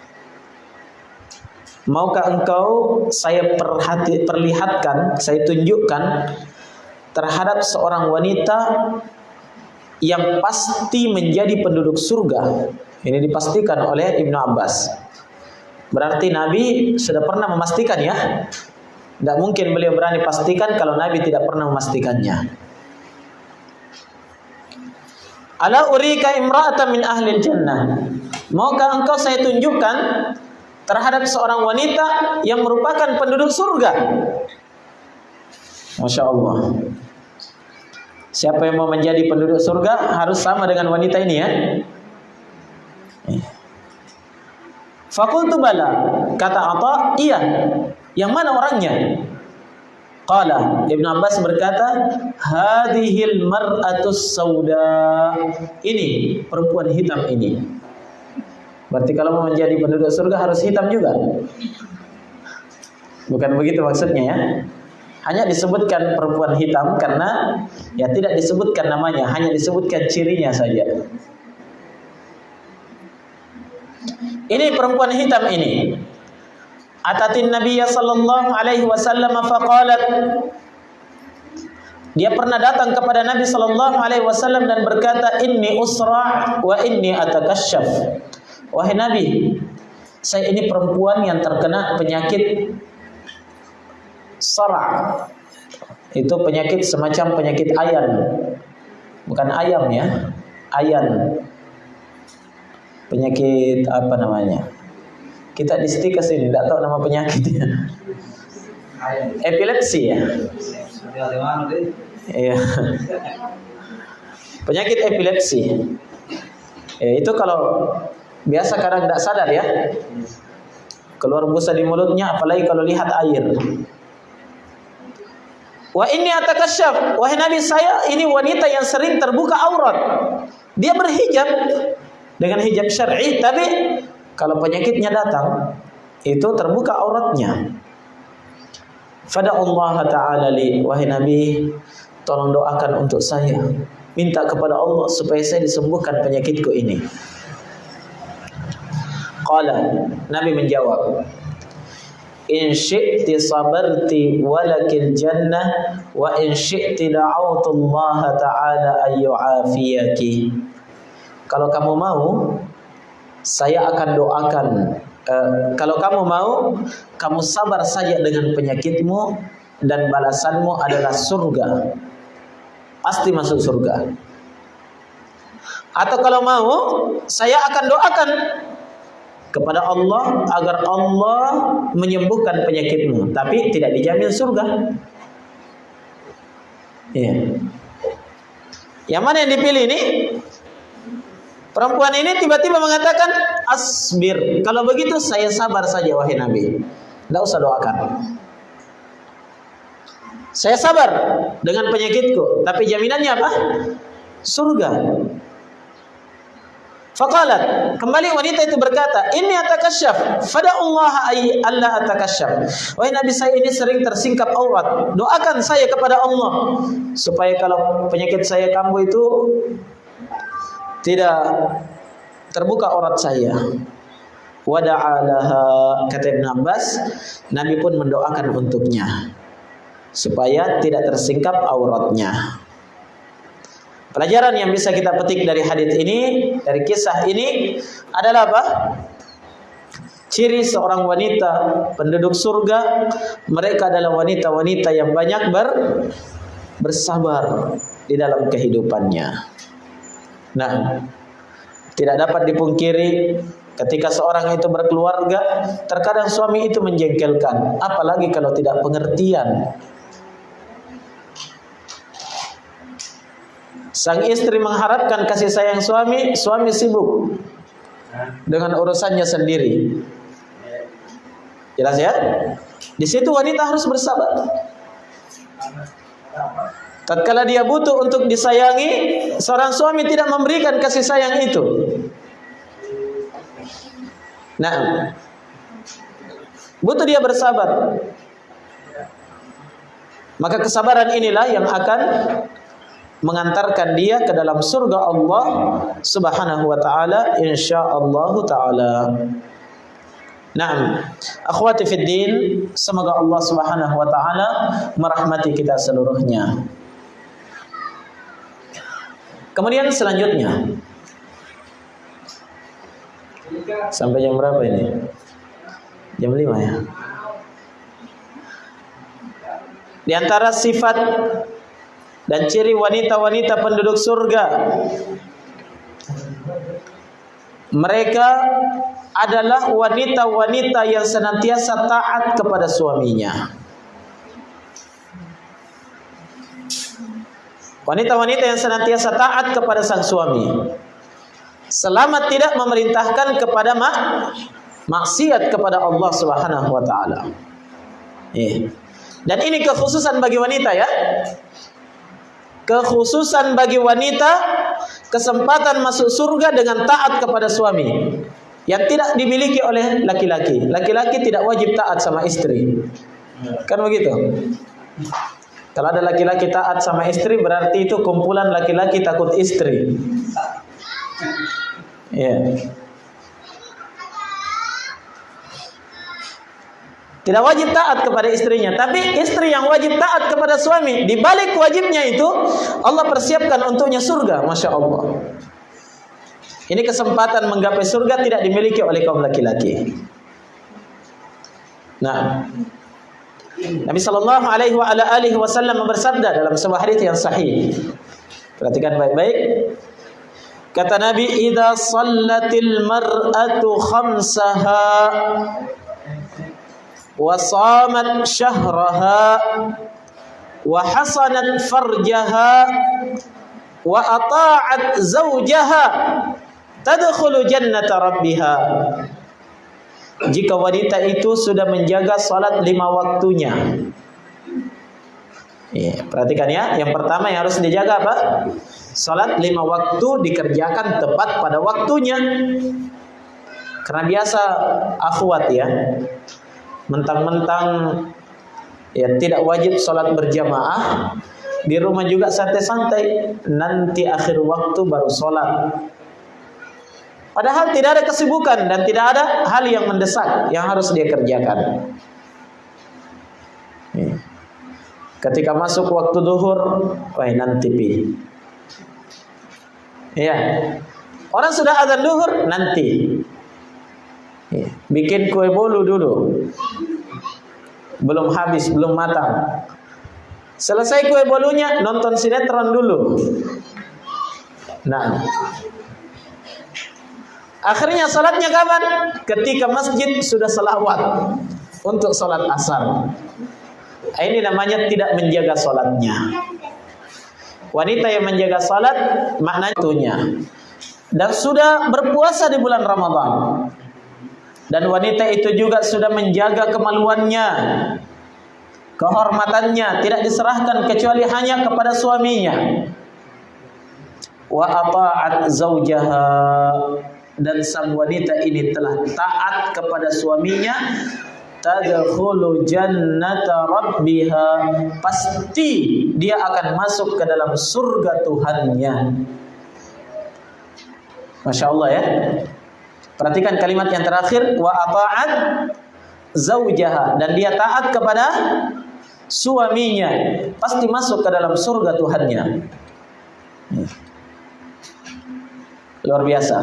Speaker 1: maukah engkau saya perhati, perlihatkan, saya tunjukkan terhadap seorang wanita yang pasti menjadi penduduk surga. Ini dipastikan oleh Ibnu Abbas. Berarti Nabi sudah pernah memastikan ya. Tidak mungkin beliau berani pastikan kalau Nabi tidak pernah memastikannya. Ala urika imra'atan min ahli jannah. Maukah engkau saya tunjukkan terhadap seorang wanita yang merupakan penduduk surga? Masya Allah. Siapa yang mau menjadi penduduk surga harus sama dengan wanita ini ya. Fakultu bala. Kata Atta, iya. Yang mana orangnya? Qala Ibn Abbas berkata, "Hadhil mar'atus sauda." Ini perempuan hitam ini. Berarti kalau mau menjadi penduduk surga harus hitam juga. Bukan begitu maksudnya ya. Hanya disebutkan perempuan hitam karena ya tidak disebutkan namanya, hanya disebutkan cirinya saja. Ini perempuan hitam ini. Atatin Nabi sallallahu alaihi wasallam faqalat dia pernah datang kepada Nabi sallallahu alaihi wasallam dan berkata, "Inni usra wa inni atakashaf." Wahai Nabi, saya ini perempuan yang terkena penyakit sara. Itu penyakit semacam penyakit ayan. Bukan ayam ya, ayan. Penyakit apa namanya? Kita di stikas ini tidak tahu nama penyakitnya. Epilepsi ya. Iya. Penyakit epilepsi. Ya, itu kalau biasa kadang tidak sadar ya. Keluar busa di mulutnya apalagi kalau lihat air. Wa ini atakasyaf. Wahai Nabi saya ini wanita yang sering terbuka aurat. Dia berhijab dengan hijab syar'i tapi kalau penyakitnya datang, itu terbuka auratnya. Fada Allah Ta'ala li, wahai Nabi, tolong doakan untuk saya. Minta kepada Allah supaya saya disembuhkan penyakitku ini. Qala, Nabi menjawab, In syi'ti sabarti walakil jannah wa in syi'ti da'autu Allah Ta'ala ayyu'afiyaki. Kalau kamu mau, saya akan doakan uh, kalau kamu mau kamu sabar saja dengan penyakitmu dan balasanmu adalah surga. Pasti masuk surga. Atau kalau mau saya akan doakan kepada Allah agar Allah menyembuhkan penyakitmu tapi tidak dijamin surga ya yang mana yang dipilih ini Perempuan ini tiba-tiba mengatakan asbir. Kalau begitu saya sabar saja wahai Nabi. Tidak usah doakan. Saya sabar dengan penyakitku, tapi jaminannya apa? Surga. Faqalat, kembali wanita itu berkata, "Inni atakasyaf, fada'ullah ay alla atakasyaf." Wahai Nabi saya ini sering tersingkap aurat. Doakan saya kepada Allah supaya kalau penyakit saya kambuh itu tidak terbuka aurat saya. Wada'alaha kata Ibn Abbas, Nabi pun mendoakan untuknya supaya tidak tersingkap auratnya. Pelajaran yang bisa kita petik dari hadis ini, dari kisah ini adalah apa? Ciri seorang wanita penduduk surga, mereka adalah wanita-wanita yang banyak ber, bersabar di dalam kehidupannya. Nah, tidak dapat dipungkiri ketika seorang itu berkeluarga, terkadang suami itu menjengkelkan, apalagi kalau tidak pengertian. Sang istri mengharapkan kasih sayang suami, suami sibuk dengan urusannya sendiri. Jelas ya? Di situ wanita harus bersabar. Tatkala dia butuh untuk disayangi, seorang suami tidak memberikan kasih sayang itu. Nah, butuh dia bersabar. Maka kesabaran inilah yang akan mengantarkan dia ke dalam surga Allah Subhanahu wa taala insyaallah taala. Naam, akhwati fid din, semoga Allah Subhanahu wa taala merahmati kita seluruhnya. Kemudian selanjutnya sampai jam berapa ini? Jam 5 ya. Di antara sifat dan ciri wanita-wanita penduduk surga mereka adalah wanita-wanita yang senantiasa taat kepada suaminya. Wanita-wanita yang senantiasa taat kepada sang suami. Selama tidak memerintahkan kepada mak maksiat kepada Allah Subhanahu wa taala. Eh. Dan ini kekhususan bagi wanita ya. Kekhususan bagi wanita kesempatan masuk surga dengan taat kepada suami yang tidak dimiliki oleh laki-laki. Laki-laki tidak wajib taat sama istri. Kan begitu? Kalau ada laki-laki taat sama istri berarti itu kumpulan laki-laki takut istri. Ya. Tidak wajib taat kepada istrinya, tapi istri yang wajib taat kepada suami. Di balik wajibnya itu Allah persiapkan untuknya surga, masya Allah. Ini kesempatan menggapai surga tidak dimiliki oleh kaum laki-laki. Nah, Nabi sallallahu alaihi wasallam bersabda dalam sebuah hadis yang sahih. Perhatikan baik-baik. Kata Nabi, "Idza sallatil mar'atu khamsaha wa hasanat farjaha wa ata'at zawjaha tadkhulu jannata rabbiha." jika wanita itu sudah menjaga salat lima waktunya. Ya, perhatikan ya, yang pertama yang harus dijaga apa? Salat lima waktu dikerjakan tepat pada waktunya. Karena biasa akhwat ya, mentang-mentang ya tidak wajib salat berjamaah, di rumah juga santai-santai, nanti akhir waktu baru salat. Padahal tidak ada kesibukan dan tidak ada hal yang mendesak yang harus dia kerjakan. Ketika masuk waktu duhur, wah nanti pi. Ya, orang sudah azan duhur nanti. Ya. Bikin kue bolu dulu. Belum habis, belum matang. Selesai kue bolunya, nonton sinetron dulu. Nah, Akhirnya salatnya kapan? Ketika masjid sudah selawat untuk salat asar. Ini namanya tidak menjaga salatnya. Wanita yang menjaga salat maknanya. Dan sudah berpuasa di bulan Ramadan. Dan wanita itu juga sudah menjaga kemaluannya, kehormatannya tidak diserahkan kecuali hanya kepada suaminya. Wa ata'at zaujaha dan sang wanita ini telah taat kepada suaminya. Tadkhulu jannata rabbiha. Pasti dia akan masuk ke dalam surga Tuhannya. Masya Allah ya perhatikan kalimat yang terakhir wa ata'at zaujaha dan dia taat kepada suaminya pasti masuk ke dalam surga Tuhannya luar biasa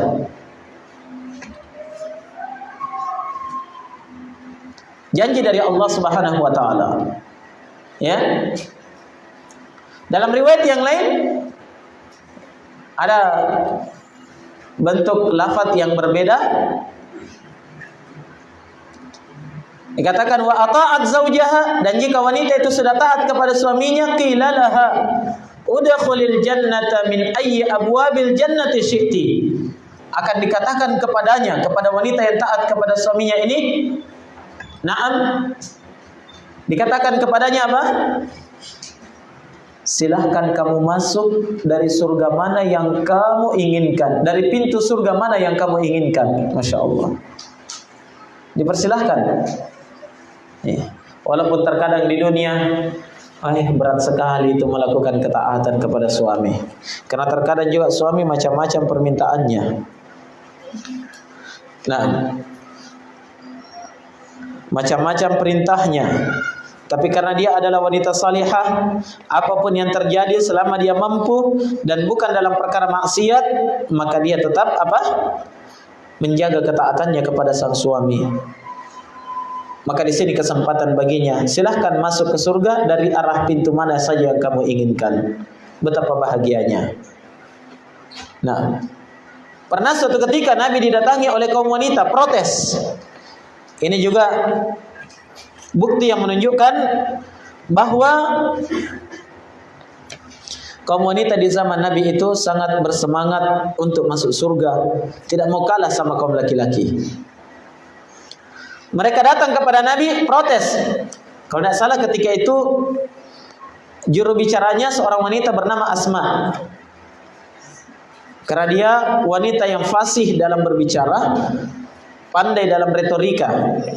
Speaker 1: Janji dari Allah Subhanahu wa taala. Ya. Dalam riwayat yang lain ada bentuk lafaz yang berbeda. Dikatakan wa ata'at zaujaha dan jika wanita itu sudah taat kepada suaminya qila laha udkhulil jannata min ayyi abwabil jannati syi'ti. Akan dikatakan kepadanya kepada wanita yang taat kepada suaminya ini Naam. Dikatakan kepadanya apa? Silahkan kamu masuk dari surga mana yang kamu inginkan. Dari pintu surga mana yang kamu inginkan. Masya Allah. Dipersilahkan. Ya. Walaupun terkadang di dunia Ayah berat sekali itu melakukan ketaatan kepada suami. Karena terkadang juga suami macam-macam permintaannya. Nah, macam-macam perintahnya. Tapi karena dia adalah wanita salihah, apa pun yang terjadi selama dia mampu dan bukan dalam perkara maksiat, maka dia tetap apa? menjaga ketaatannya kepada sang suami. maka di sini kesempatan baginya. Silahkan masuk ke surga dari arah pintu mana saja yang kamu inginkan. Betapa bahagianya. Nah, pernah suatu ketika Nabi didatangi oleh kaum wanita protes. Ini juga bukti yang menunjukkan bahwa kaum wanita di zaman Nabi itu sangat bersemangat untuk masuk surga, tidak mau kalah sama kaum laki-laki. Mereka datang kepada Nabi protes. Kalau tidak salah ketika itu juru bicaranya seorang wanita bernama Asma. Karena dia wanita yang fasih dalam berbicara, pandai dalam retorika.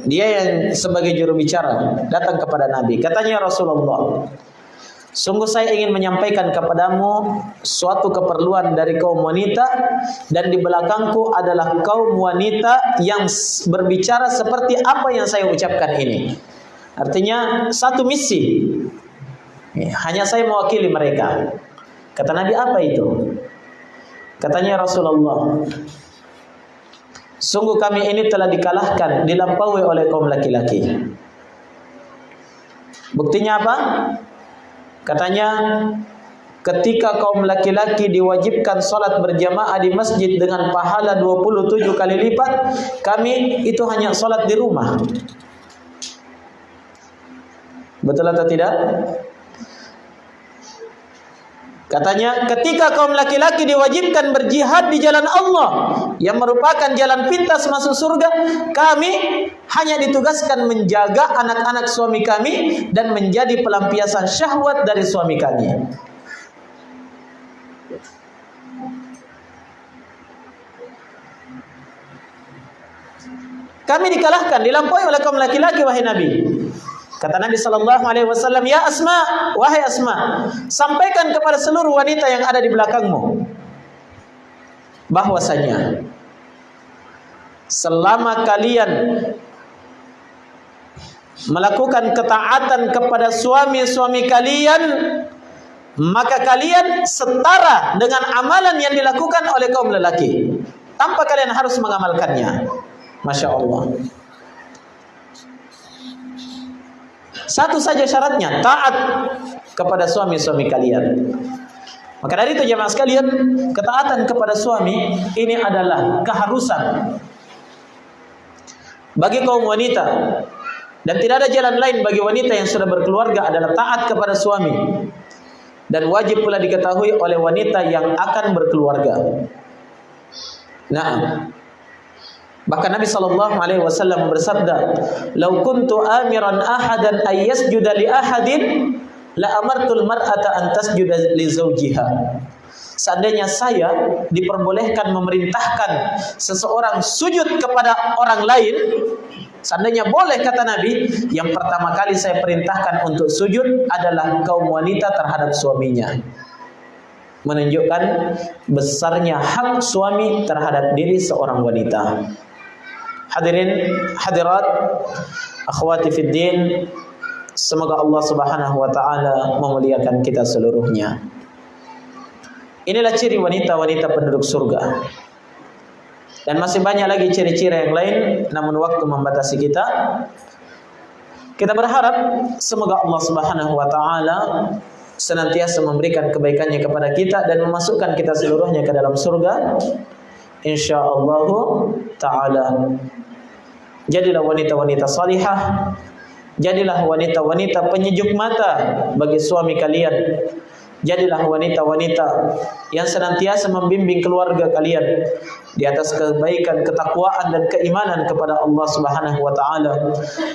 Speaker 1: Dia yang sebagai juru bicara datang kepada Nabi. Katanya Rasulullah, Sungguh saya ingin menyampaikan kepadamu suatu keperluan dari kaum wanita dan di belakangku adalah kaum wanita yang berbicara seperti apa yang saya ucapkan ini. Artinya satu misi. Hanya saya mewakili mereka. Kata Nabi apa itu? Katanya Rasulullah, Sungguh kami ini telah dikalahkan, dilampaui oleh kaum laki-laki. Buktinya apa? Katanya ketika kaum laki-laki diwajibkan salat berjamaah di masjid dengan pahala 27 kali lipat, kami itu hanya salat di rumah. Betul atau tidak? Katanya ketika kaum laki-laki diwajibkan berjihad di jalan Allah yang merupakan jalan pintas masuk surga, kami hanya ditugaskan menjaga anak-anak suami kami dan menjadi pelampiasan syahwat dari suami kami. Kami dikalahkan, dilampaui oleh kaum laki-laki wahai Nabi. Kata Nabi Sallallahu Alaihi Wasallam, Ya Asma, wahai Asma, sampaikan kepada seluruh wanita yang ada di belakangmu bahwasanya selama kalian melakukan ketaatan kepada suami-suami kalian maka kalian setara dengan amalan yang dilakukan oleh kaum lelaki. Tanpa kalian harus mengamalkannya. Masya Allah Satu saja syaratnya, taat kepada suami-suami kalian. Maka dari itu jemaah sekalian, ketaatan kepada suami ini adalah keharusan bagi kaum wanita dan tidak ada jalan lain bagi wanita yang sudah berkeluarga adalah taat kepada suami dan wajib pula diketahui oleh wanita yang akan berkeluarga. Nah, Bahkan Nabi sallallahu alaihi wasallam bersabda, "Lau kuntu amiran ahadan ay yasjuda li ahadin, la amartul mar'ata an tasjuda li zawjiha." Seandainya saya diperbolehkan memerintahkan seseorang sujud kepada orang lain, seandainya boleh kata Nabi, yang pertama kali saya perintahkan untuk sujud adalah kaum wanita terhadap suaminya menunjukkan besarnya hak suami terhadap diri seorang wanita. Hadirin hadirat akhwati fid din semoga Allah Subhanahu wa taala memuliakan kita seluruhnya. Inilah ciri wanita-wanita penduduk surga. Dan masih banyak lagi ciri-ciri yang lain namun waktu membatasi kita. Kita berharap semoga Allah Subhanahu wa taala senantiasa memberikan kebaikannya kepada kita dan memasukkan kita seluruhnya ke dalam surga insyaallah taala. Jadilah wanita-wanita salihah. Jadilah wanita-wanita penyejuk mata bagi suami kalian. Jadilah wanita-wanita yang senantiasa membimbing keluarga kalian di atas kebaikan, ketakwaan dan keimanan kepada Allah Subhanahu wa taala.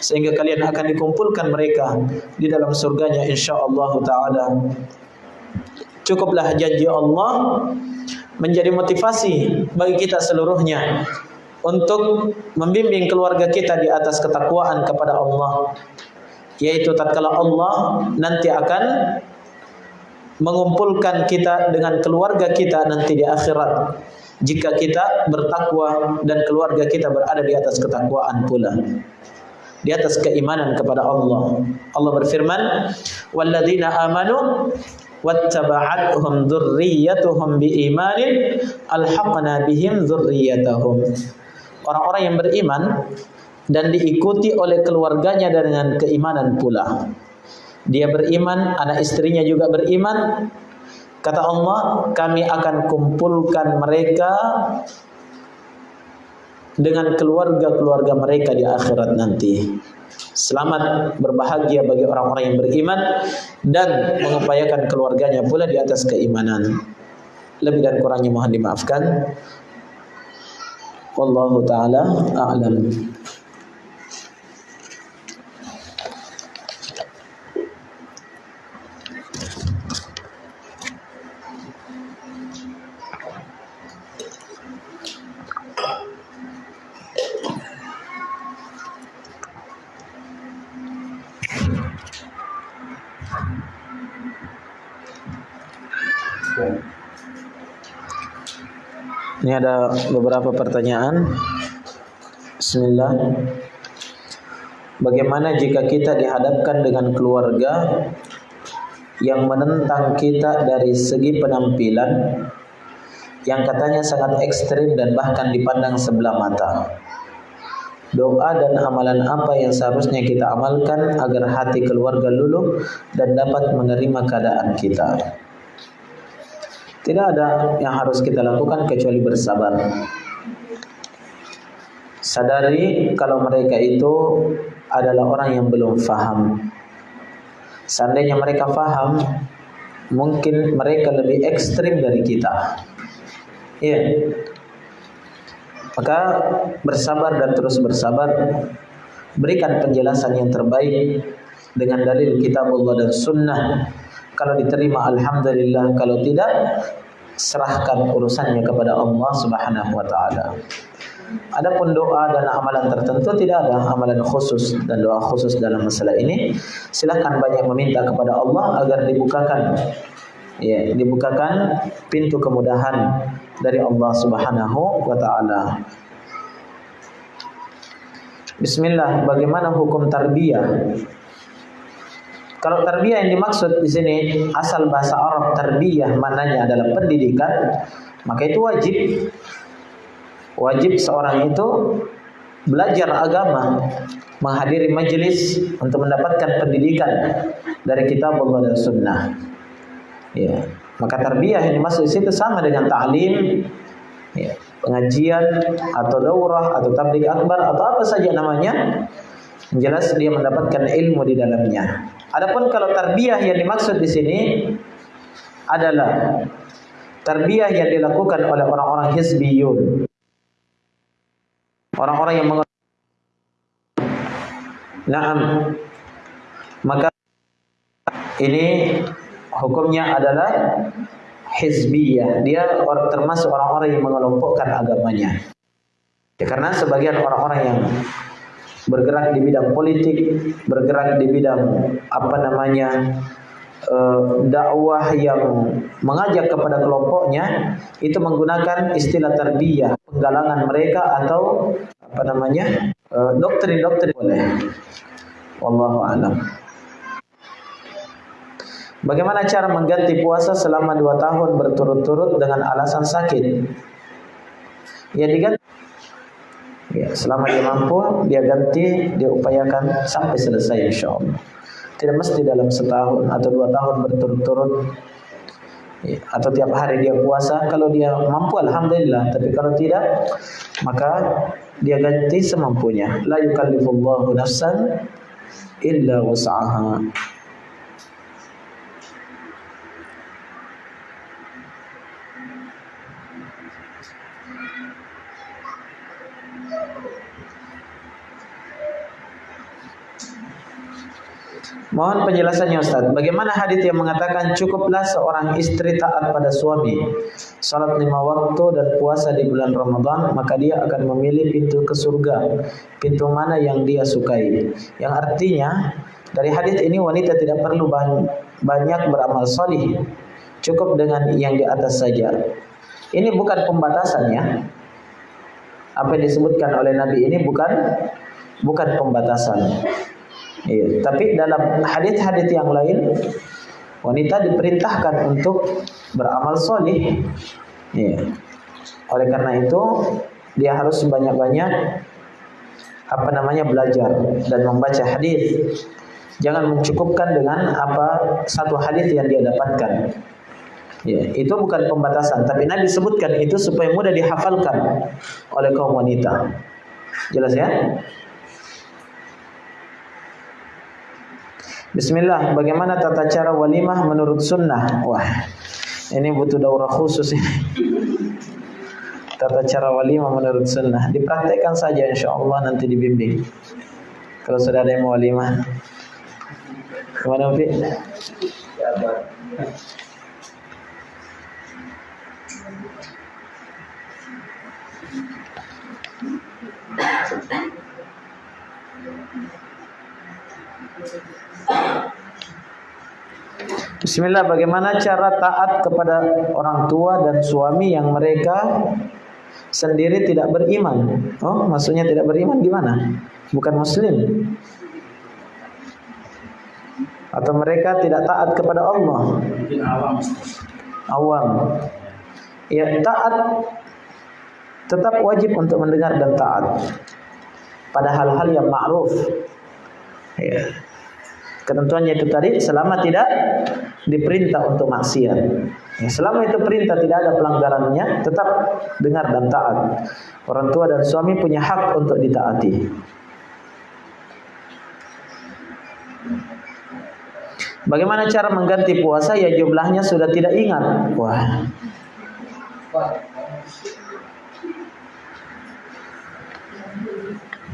Speaker 1: Sehingga kalian akan dikumpulkan mereka di dalam surganya insyaallah taala. Cukuplah janji Allah menjadi motivasi bagi kita seluruhnya untuk membimbing keluarga kita di atas ketakwaan kepada Allah. Yaitu tatkala Allah nanti akan mengumpulkan kita dengan keluarga kita nanti di akhirat. Jika kita bertakwa dan keluarga kita berada di atas ketakwaan pula. Di atas keimanan kepada Allah. Allah berfirman walladzina amanu wattaba'atuhum dzurriyyatuhum biimanin alhaqna bihim dzurriyyatahum orang-orang yang beriman dan diikuti oleh keluarganya dengan keimanan pula. Dia beriman, anak istrinya juga beriman. Kata Allah, kami akan kumpulkan mereka dengan keluarga-keluarga mereka di akhirat nanti. Selamat berbahagia bagi orang-orang yang beriman dan mengupayakan keluarganya pula di atas keimanan. Lebih dan kurangnya mohon dimaafkan. Wallahu taala a'lam. Ini ada beberapa pertanyaan. Bismillah. Bagaimana jika kita dihadapkan dengan keluarga yang menentang kita dari segi penampilan yang katanya sangat ekstrim dan bahkan dipandang sebelah mata? Doa dan amalan apa yang seharusnya kita amalkan agar hati keluarga luluh dan dapat menerima keadaan kita? Tidak ada yang harus kita lakukan kecuali bersabar. Sadari kalau mereka itu adalah orang yang belum faham. Seandainya mereka faham, mungkin mereka lebih ekstrim dari kita. Iya. Maka bersabar dan terus bersabar. Berikan penjelasan yang terbaik dengan dalil kitab Allah dan sunnah kalau diterima alhamdulillah, kalau tidak serahkan urusannya kepada Allah Subhanahu wa taala. Adapun doa dan amalan tertentu tidak ada amalan khusus dan doa khusus dalam masalah ini. Silahkan banyak meminta kepada Allah agar dibukakan ya, dibukakan pintu kemudahan dari Allah Subhanahu wa taala. Bismillah, bagaimana hukum tarbiyah? Kalau tarbiyah yang dimaksud di sini asal bahasa Arab tarbiyah mananya adalah pendidikan, maka itu wajib. Wajib seorang itu belajar agama, menghadiri majelis untuk mendapatkan pendidikan dari kitab Allah dan sunnah. Ya. Maka tarbiyah yang dimaksud di situ sama dengan ta'lim, ya. pengajian atau daurah atau tablik akbar atau apa saja namanya. Jelas dia mendapatkan ilmu di dalamnya. Adapun kalau tarbiyah yang dimaksud di sini adalah tarbiyah yang dilakukan oleh orang-orang hizbiyun. Orang-orang yang mengerti Naam. Maka ini hukumnya adalah hizbiyah. Dia termasuk orang-orang yang mengelompokkan agamanya. Ya, karena sebagian orang-orang yang bergerak di bidang politik, bergerak di bidang apa namanya uh, dakwah yang mengajak kepada kelompoknya itu menggunakan istilah tarbiyah, penggalangan mereka atau apa namanya uh, doktrin-doktrin boleh. Wallahu a'lam. Bagaimana cara mengganti puasa selama dua tahun berturut-turut dengan alasan sakit? Ya diganti Ya, selama dia mampu, dia ganti, dia upayakan sampai selesai insya Allah. Tidak mesti dalam setahun atau dua tahun berturut-turut ya, atau tiap hari dia puasa. Kalau dia mampu, alhamdulillah. Tapi kalau tidak, maka dia ganti semampunya. La yukallifullahu nafsan illa wasa'aha. Mohon penjelasannya Ustaz. Bagaimana hadis yang mengatakan cukuplah seorang istri taat pada suami, salat lima waktu dan puasa di bulan Ramadan, maka dia akan memilih pintu ke surga, pintu mana yang dia sukai. Yang artinya dari hadis ini wanita tidak perlu banyak beramal solih, cukup dengan yang di atas saja. Ini bukan pembatasannya. Apa yang disebutkan oleh Nabi ini bukan bukan pembatasan. Iya. Tapi dalam hadis-hadis yang lain wanita diperintahkan untuk beramal solih. Iya. Oleh karena itu dia harus banyak-banyak apa namanya belajar dan membaca hadis. Jangan mencukupkan dengan apa satu hadis yang dia dapatkan. Ya, itu bukan pembatasan, tapi Nabi sebutkan itu supaya mudah dihafalkan oleh kaum wanita. Jelas ya? Bismillah, bagaimana tata cara walimah menurut sunnah? Wah, ini butuh daurah khusus ini. Tata cara walimah menurut sunnah. Dipraktekkan saja insya Allah nanti dibimbing. Kalau sudah ada yang mau walimah. Ke mana Fi? Bismillah bagaimana cara taat kepada orang tua dan suami yang mereka sendiri tidak beriman? Oh maksudnya tidak beriman gimana? Bukan muslim. Atau mereka tidak taat kepada Allah? Awam. Ya taat Tetap wajib untuk mendengar dan taat Pada hal-hal yang ma'ruf. Ya. Ketentuannya itu tadi selama tidak diperintah untuk maksiat. Ya, selama itu perintah tidak ada pelanggarannya, tetap dengar dan taat. Orang tua dan suami punya hak untuk ditaati. Bagaimana cara mengganti puasa ya jumlahnya sudah tidak ingat. Wah.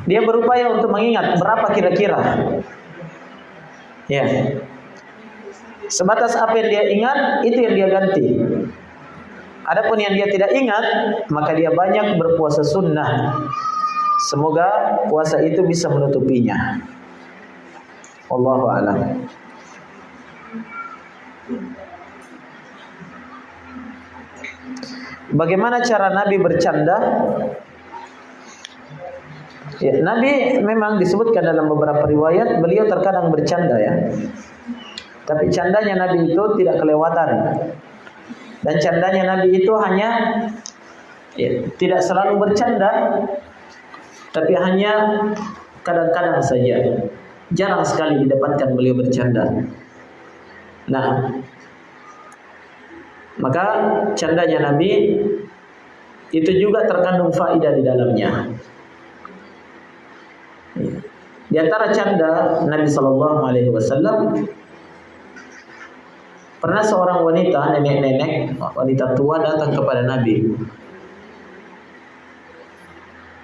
Speaker 1: Dia berupaya untuk mengingat berapa kira-kira Ya. Sebatas apa yang dia ingat, itu yang dia ganti. Adapun yang dia tidak ingat, maka dia banyak berpuasa sunnah. Semoga puasa itu bisa menutupinya. Allahu a'lam. Bagaimana cara Nabi bercanda? Ya, Nabi memang disebutkan dalam beberapa riwayat beliau terkadang bercanda ya. Tapi candanya Nabi itu tidak kelewatan. Dan candanya Nabi itu hanya ya, tidak selalu bercanda, tapi hanya kadang-kadang saja. Jarang sekali didapatkan beliau bercanda. Nah, maka candanya Nabi itu juga terkandung faidah di dalamnya. Di antara canda Nabi Shallallahu Alaihi Wasallam pernah seorang wanita nenek-nenek wanita tua datang kepada Nabi.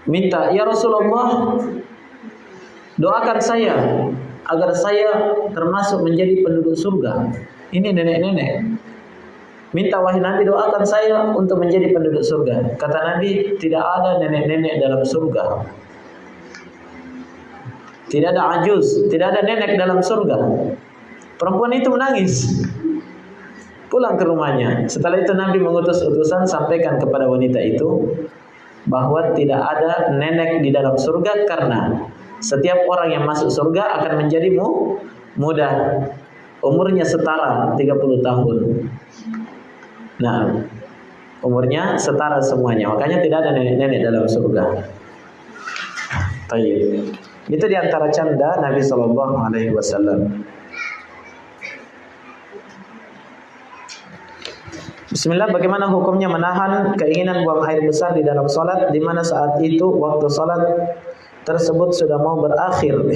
Speaker 1: Minta ya Rasulullah doakan saya agar saya termasuk menjadi penduduk surga. Ini nenek-nenek. Minta wahai Nabi doakan saya untuk menjadi penduduk surga. Kata Nabi tidak ada nenek-nenek dalam surga. Tidak ada ajuz, tidak ada nenek dalam surga. Perempuan itu menangis. Pulang ke rumahnya. Setelah itu Nabi mengutus utusan sampaikan kepada wanita itu bahwa tidak ada nenek di dalam surga karena setiap orang yang masuk surga akan menjadi mu, muda. Umurnya setara 30 tahun. Nah, umurnya setara semuanya. Makanya tidak ada nenek-nenek dalam surga. Tayyib. Itu di antara canda Nabi Shallallahu Alaihi Wasallam. Bismillah, bagaimana hukumnya menahan keinginan buang air besar di dalam sholat, di mana saat itu waktu sholat tersebut sudah mau berakhir, *laughs*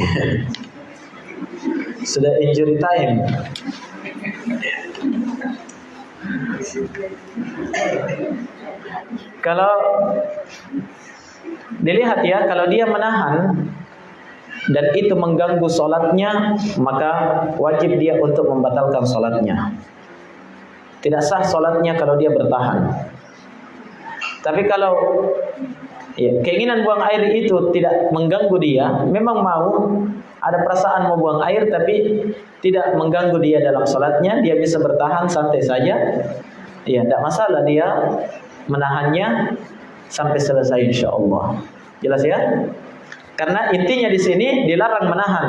Speaker 1: sudah injury time. Kalau dilihat ya, kalau dia menahan dan itu mengganggu sholatnya, maka wajib dia untuk membatalkan sholatnya. Tidak sah sholatnya kalau dia bertahan. Tapi kalau ya, keinginan buang air itu tidak mengganggu dia, memang mau ada perasaan mau buang air tapi tidak mengganggu dia dalam sholatnya, dia bisa bertahan santai saja. Ya, tidak masalah dia menahannya sampai selesai insya Allah. Jelas ya? Karena intinya di sini dilarang menahan.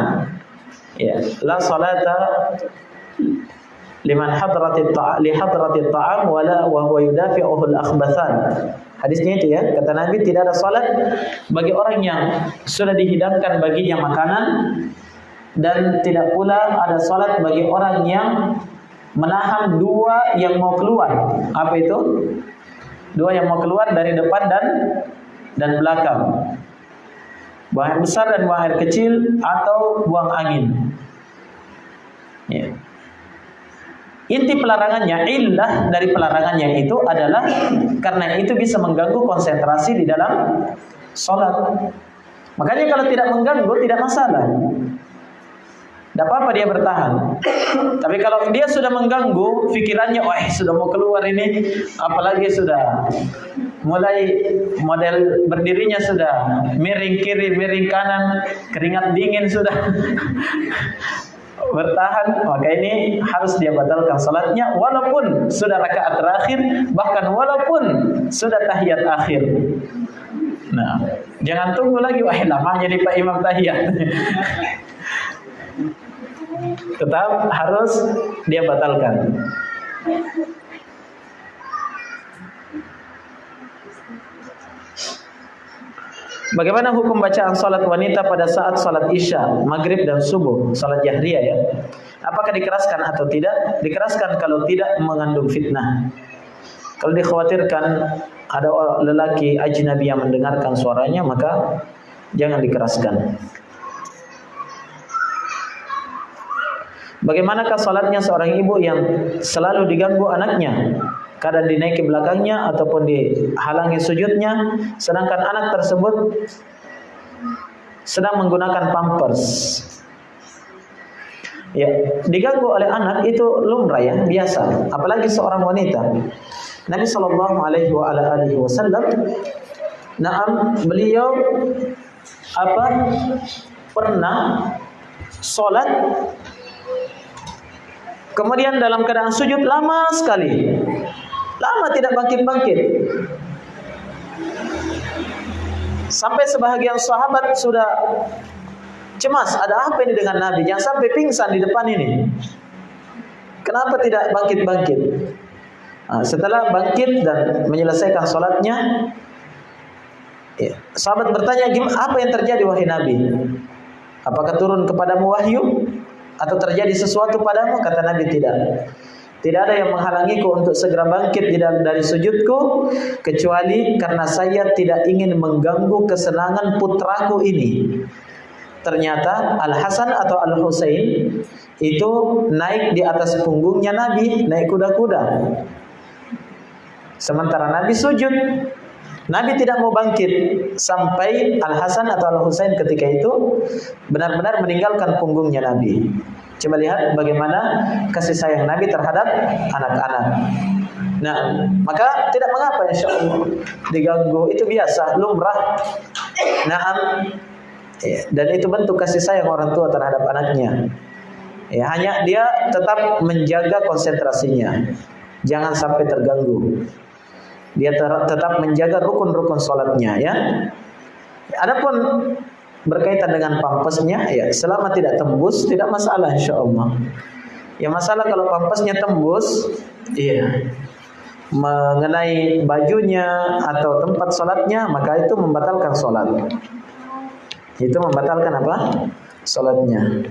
Speaker 1: Ya, la salata liman hadratit ta'am li hadratit ta'am wala wa huwa yudafi'uhu al-akhbathan. Hadisnya itu ya, kata Nabi tidak ada salat bagi orang yang sudah dihidangkan baginya makanan dan tidak pula ada salat bagi orang yang menahan dua yang mau keluar. Apa itu? Dua yang mau keluar dari depan dan dan belakang. Buang besar dan buang air kecil atau buang angin. Ya. Inti pelarangannya, illah dari pelarangannya itu adalah karena itu bisa mengganggu konsentrasi di dalam sholat. Makanya kalau tidak mengganggu tidak masalah. Tidak apa-apa dia bertahan. Tapi kalau dia sudah mengganggu pikirannya, wah sudah mau keluar ini, apalagi sudah mulai model berdirinya sudah miring kiri, miring kanan, keringat dingin sudah. Bertahan. Maka ini harus dia batalkan salatnya walaupun sudah rakaat terakhir bahkan walaupun sudah tahiyat akhir. Nah jangan tunggu lagi wah lamanya nih Pak Imam tahiyat. *laughs* Tetap harus dia batalkan Bagaimana hukum bacaan salat wanita pada saat salat isya, maghrib dan subuh, salat jahriyah ya? Apakah dikeraskan atau tidak? Dikeraskan kalau tidak mengandung fitnah. Kalau dikhawatirkan ada lelaki ajnabi yang mendengarkan suaranya, maka jangan dikeraskan. Bagaimanakah salatnya seorang ibu yang selalu diganggu anaknya? Kadang dinaiki belakangnya ataupun dihalangi sujudnya. Sedangkan anak tersebut sedang menggunakan pampers. Ya diganggu oleh anak itu lumrah ya biasa. Apalagi seorang wanita. Nabi sallallahu alaihi wasallam Naam beliau apa pernah sholat kemudian dalam keadaan sujud lama sekali Lama tidak bangkit-bangkit. Sampai sebahagian sahabat sudah cemas, ada apa ini dengan Nabi? Jangan sampai pingsan di depan ini. Kenapa tidak bangkit-bangkit? Nah, setelah bangkit dan menyelesaikan sholatnya, ya, sahabat bertanya, apa yang terjadi wahai Nabi? Apakah turun kepadamu wahyu? Atau terjadi sesuatu padamu? Kata Nabi tidak. Tidak ada yang menghalangiku untuk segera bangkit dari sujudku kecuali karena saya tidak ingin mengganggu kesenangan putraku ini. Ternyata Al Hasan atau Al Husain itu naik di atas punggungnya Nabi, naik kuda-kuda. Sementara Nabi sujud, Nabi tidak mau bangkit sampai Al Hasan atau Al Husain ketika itu benar-benar meninggalkan punggungnya Nabi. Coba lihat bagaimana kasih sayang Nabi terhadap anak-anak. Nah, maka tidak mengapa insya Allah diganggu itu biasa, lumrah. Nah, dan itu bentuk kasih sayang orang tua terhadap anaknya. Ya, hanya dia tetap menjaga konsentrasinya, jangan sampai terganggu. Dia tetap menjaga rukun-rukun sholatnya, ya. Adapun berkaitan dengan pampasnya ya selama tidak tembus tidak masalah insya Allah ya masalah kalau pampasnya tembus iya. Mengenai bajunya atau tempat sholatnya maka itu membatalkan sholat. Itu membatalkan apa? Sholatnya.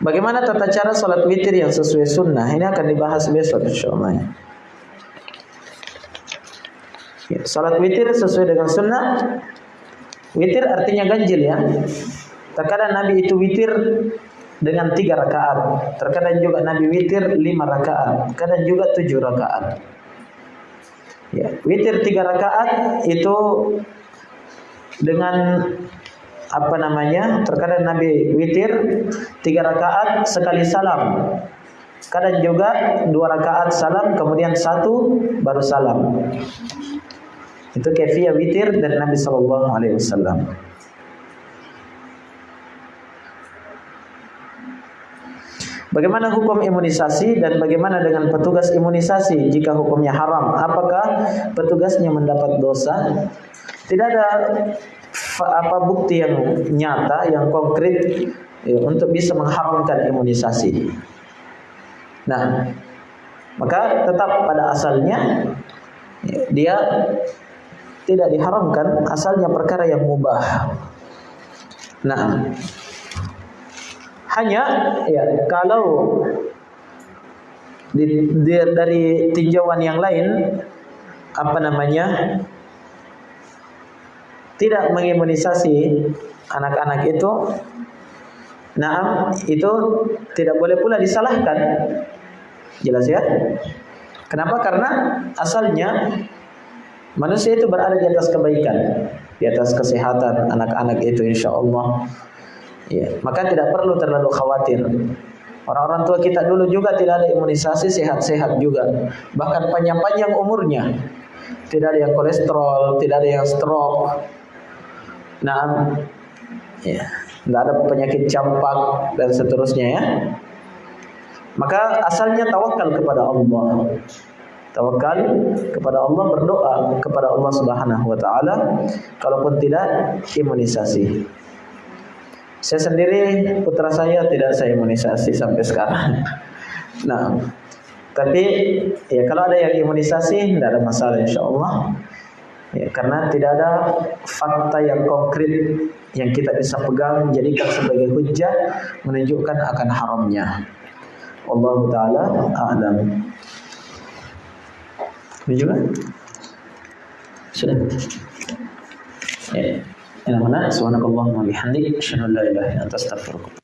Speaker 1: Bagaimana tata cara sholat witir yang sesuai sunnah? Ini akan dibahas besok insya Allah. Ya, salat witir sesuai dengan sunnah. Witir artinya ganjil ya. Terkadang Nabi itu witir dengan tiga rakaat. Terkadang juga Nabi witir lima rakaat. Kadang juga tujuh rakaat. Ya, witir tiga rakaat itu dengan apa namanya? Terkadang Nabi witir tiga rakaat sekali salam. Kadang juga dua rakaat salam kemudian satu baru salam. Itu kefiyah witir dari Nabi Shallallahu Alaihi Wasallam. Bagaimana hukum imunisasi dan bagaimana dengan petugas imunisasi jika hukumnya haram? Apakah petugasnya mendapat dosa? Tidak ada apa bukti yang nyata, yang konkret ya, untuk bisa mengharamkan imunisasi. Nah, Maka tetap pada asalnya dia tidak diharamkan asalnya perkara yang mubah. Nah, hanya ya kalau di, di, dari tinjauan yang lain apa namanya tidak mengimunisasi anak-anak itu nah itu tidak boleh pula disalahkan. Jelas ya? Kenapa? Karena asalnya manusia itu berada di atas kebaikan di atas kesehatan anak-anak itu insya Allah ya maka tidak perlu terlalu khawatir Orang-orang tua kita dulu juga tidak ada imunisasi sehat-sehat juga. Bahkan panjang-panjang umurnya. Tidak ada yang kolesterol, tidak ada yang stroke. Nah, ya, tidak ada penyakit campak dan seterusnya ya. Maka asalnya tawakal kepada Allah. Tawakal kepada Allah berdoa kepada Allah Subhanahu wa taala kalaupun tidak imunisasi. Saya sendiri putra saya tidak saya imunisasi sampai sekarang. *laughs* Nah, tapi ya kalau ada yang imunisasi tidak ada masalah insya Allah. Ya, karena tidak ada fakta yang konkret yang kita bisa pegang jadikan sebagai hujah menunjukkan akan haramnya. Allah taala a'lam. Ini juga sudah. Ya. Ila mana subhanakallahumma bihamdik asyhadu an la ilaha illa anta astaghfiruka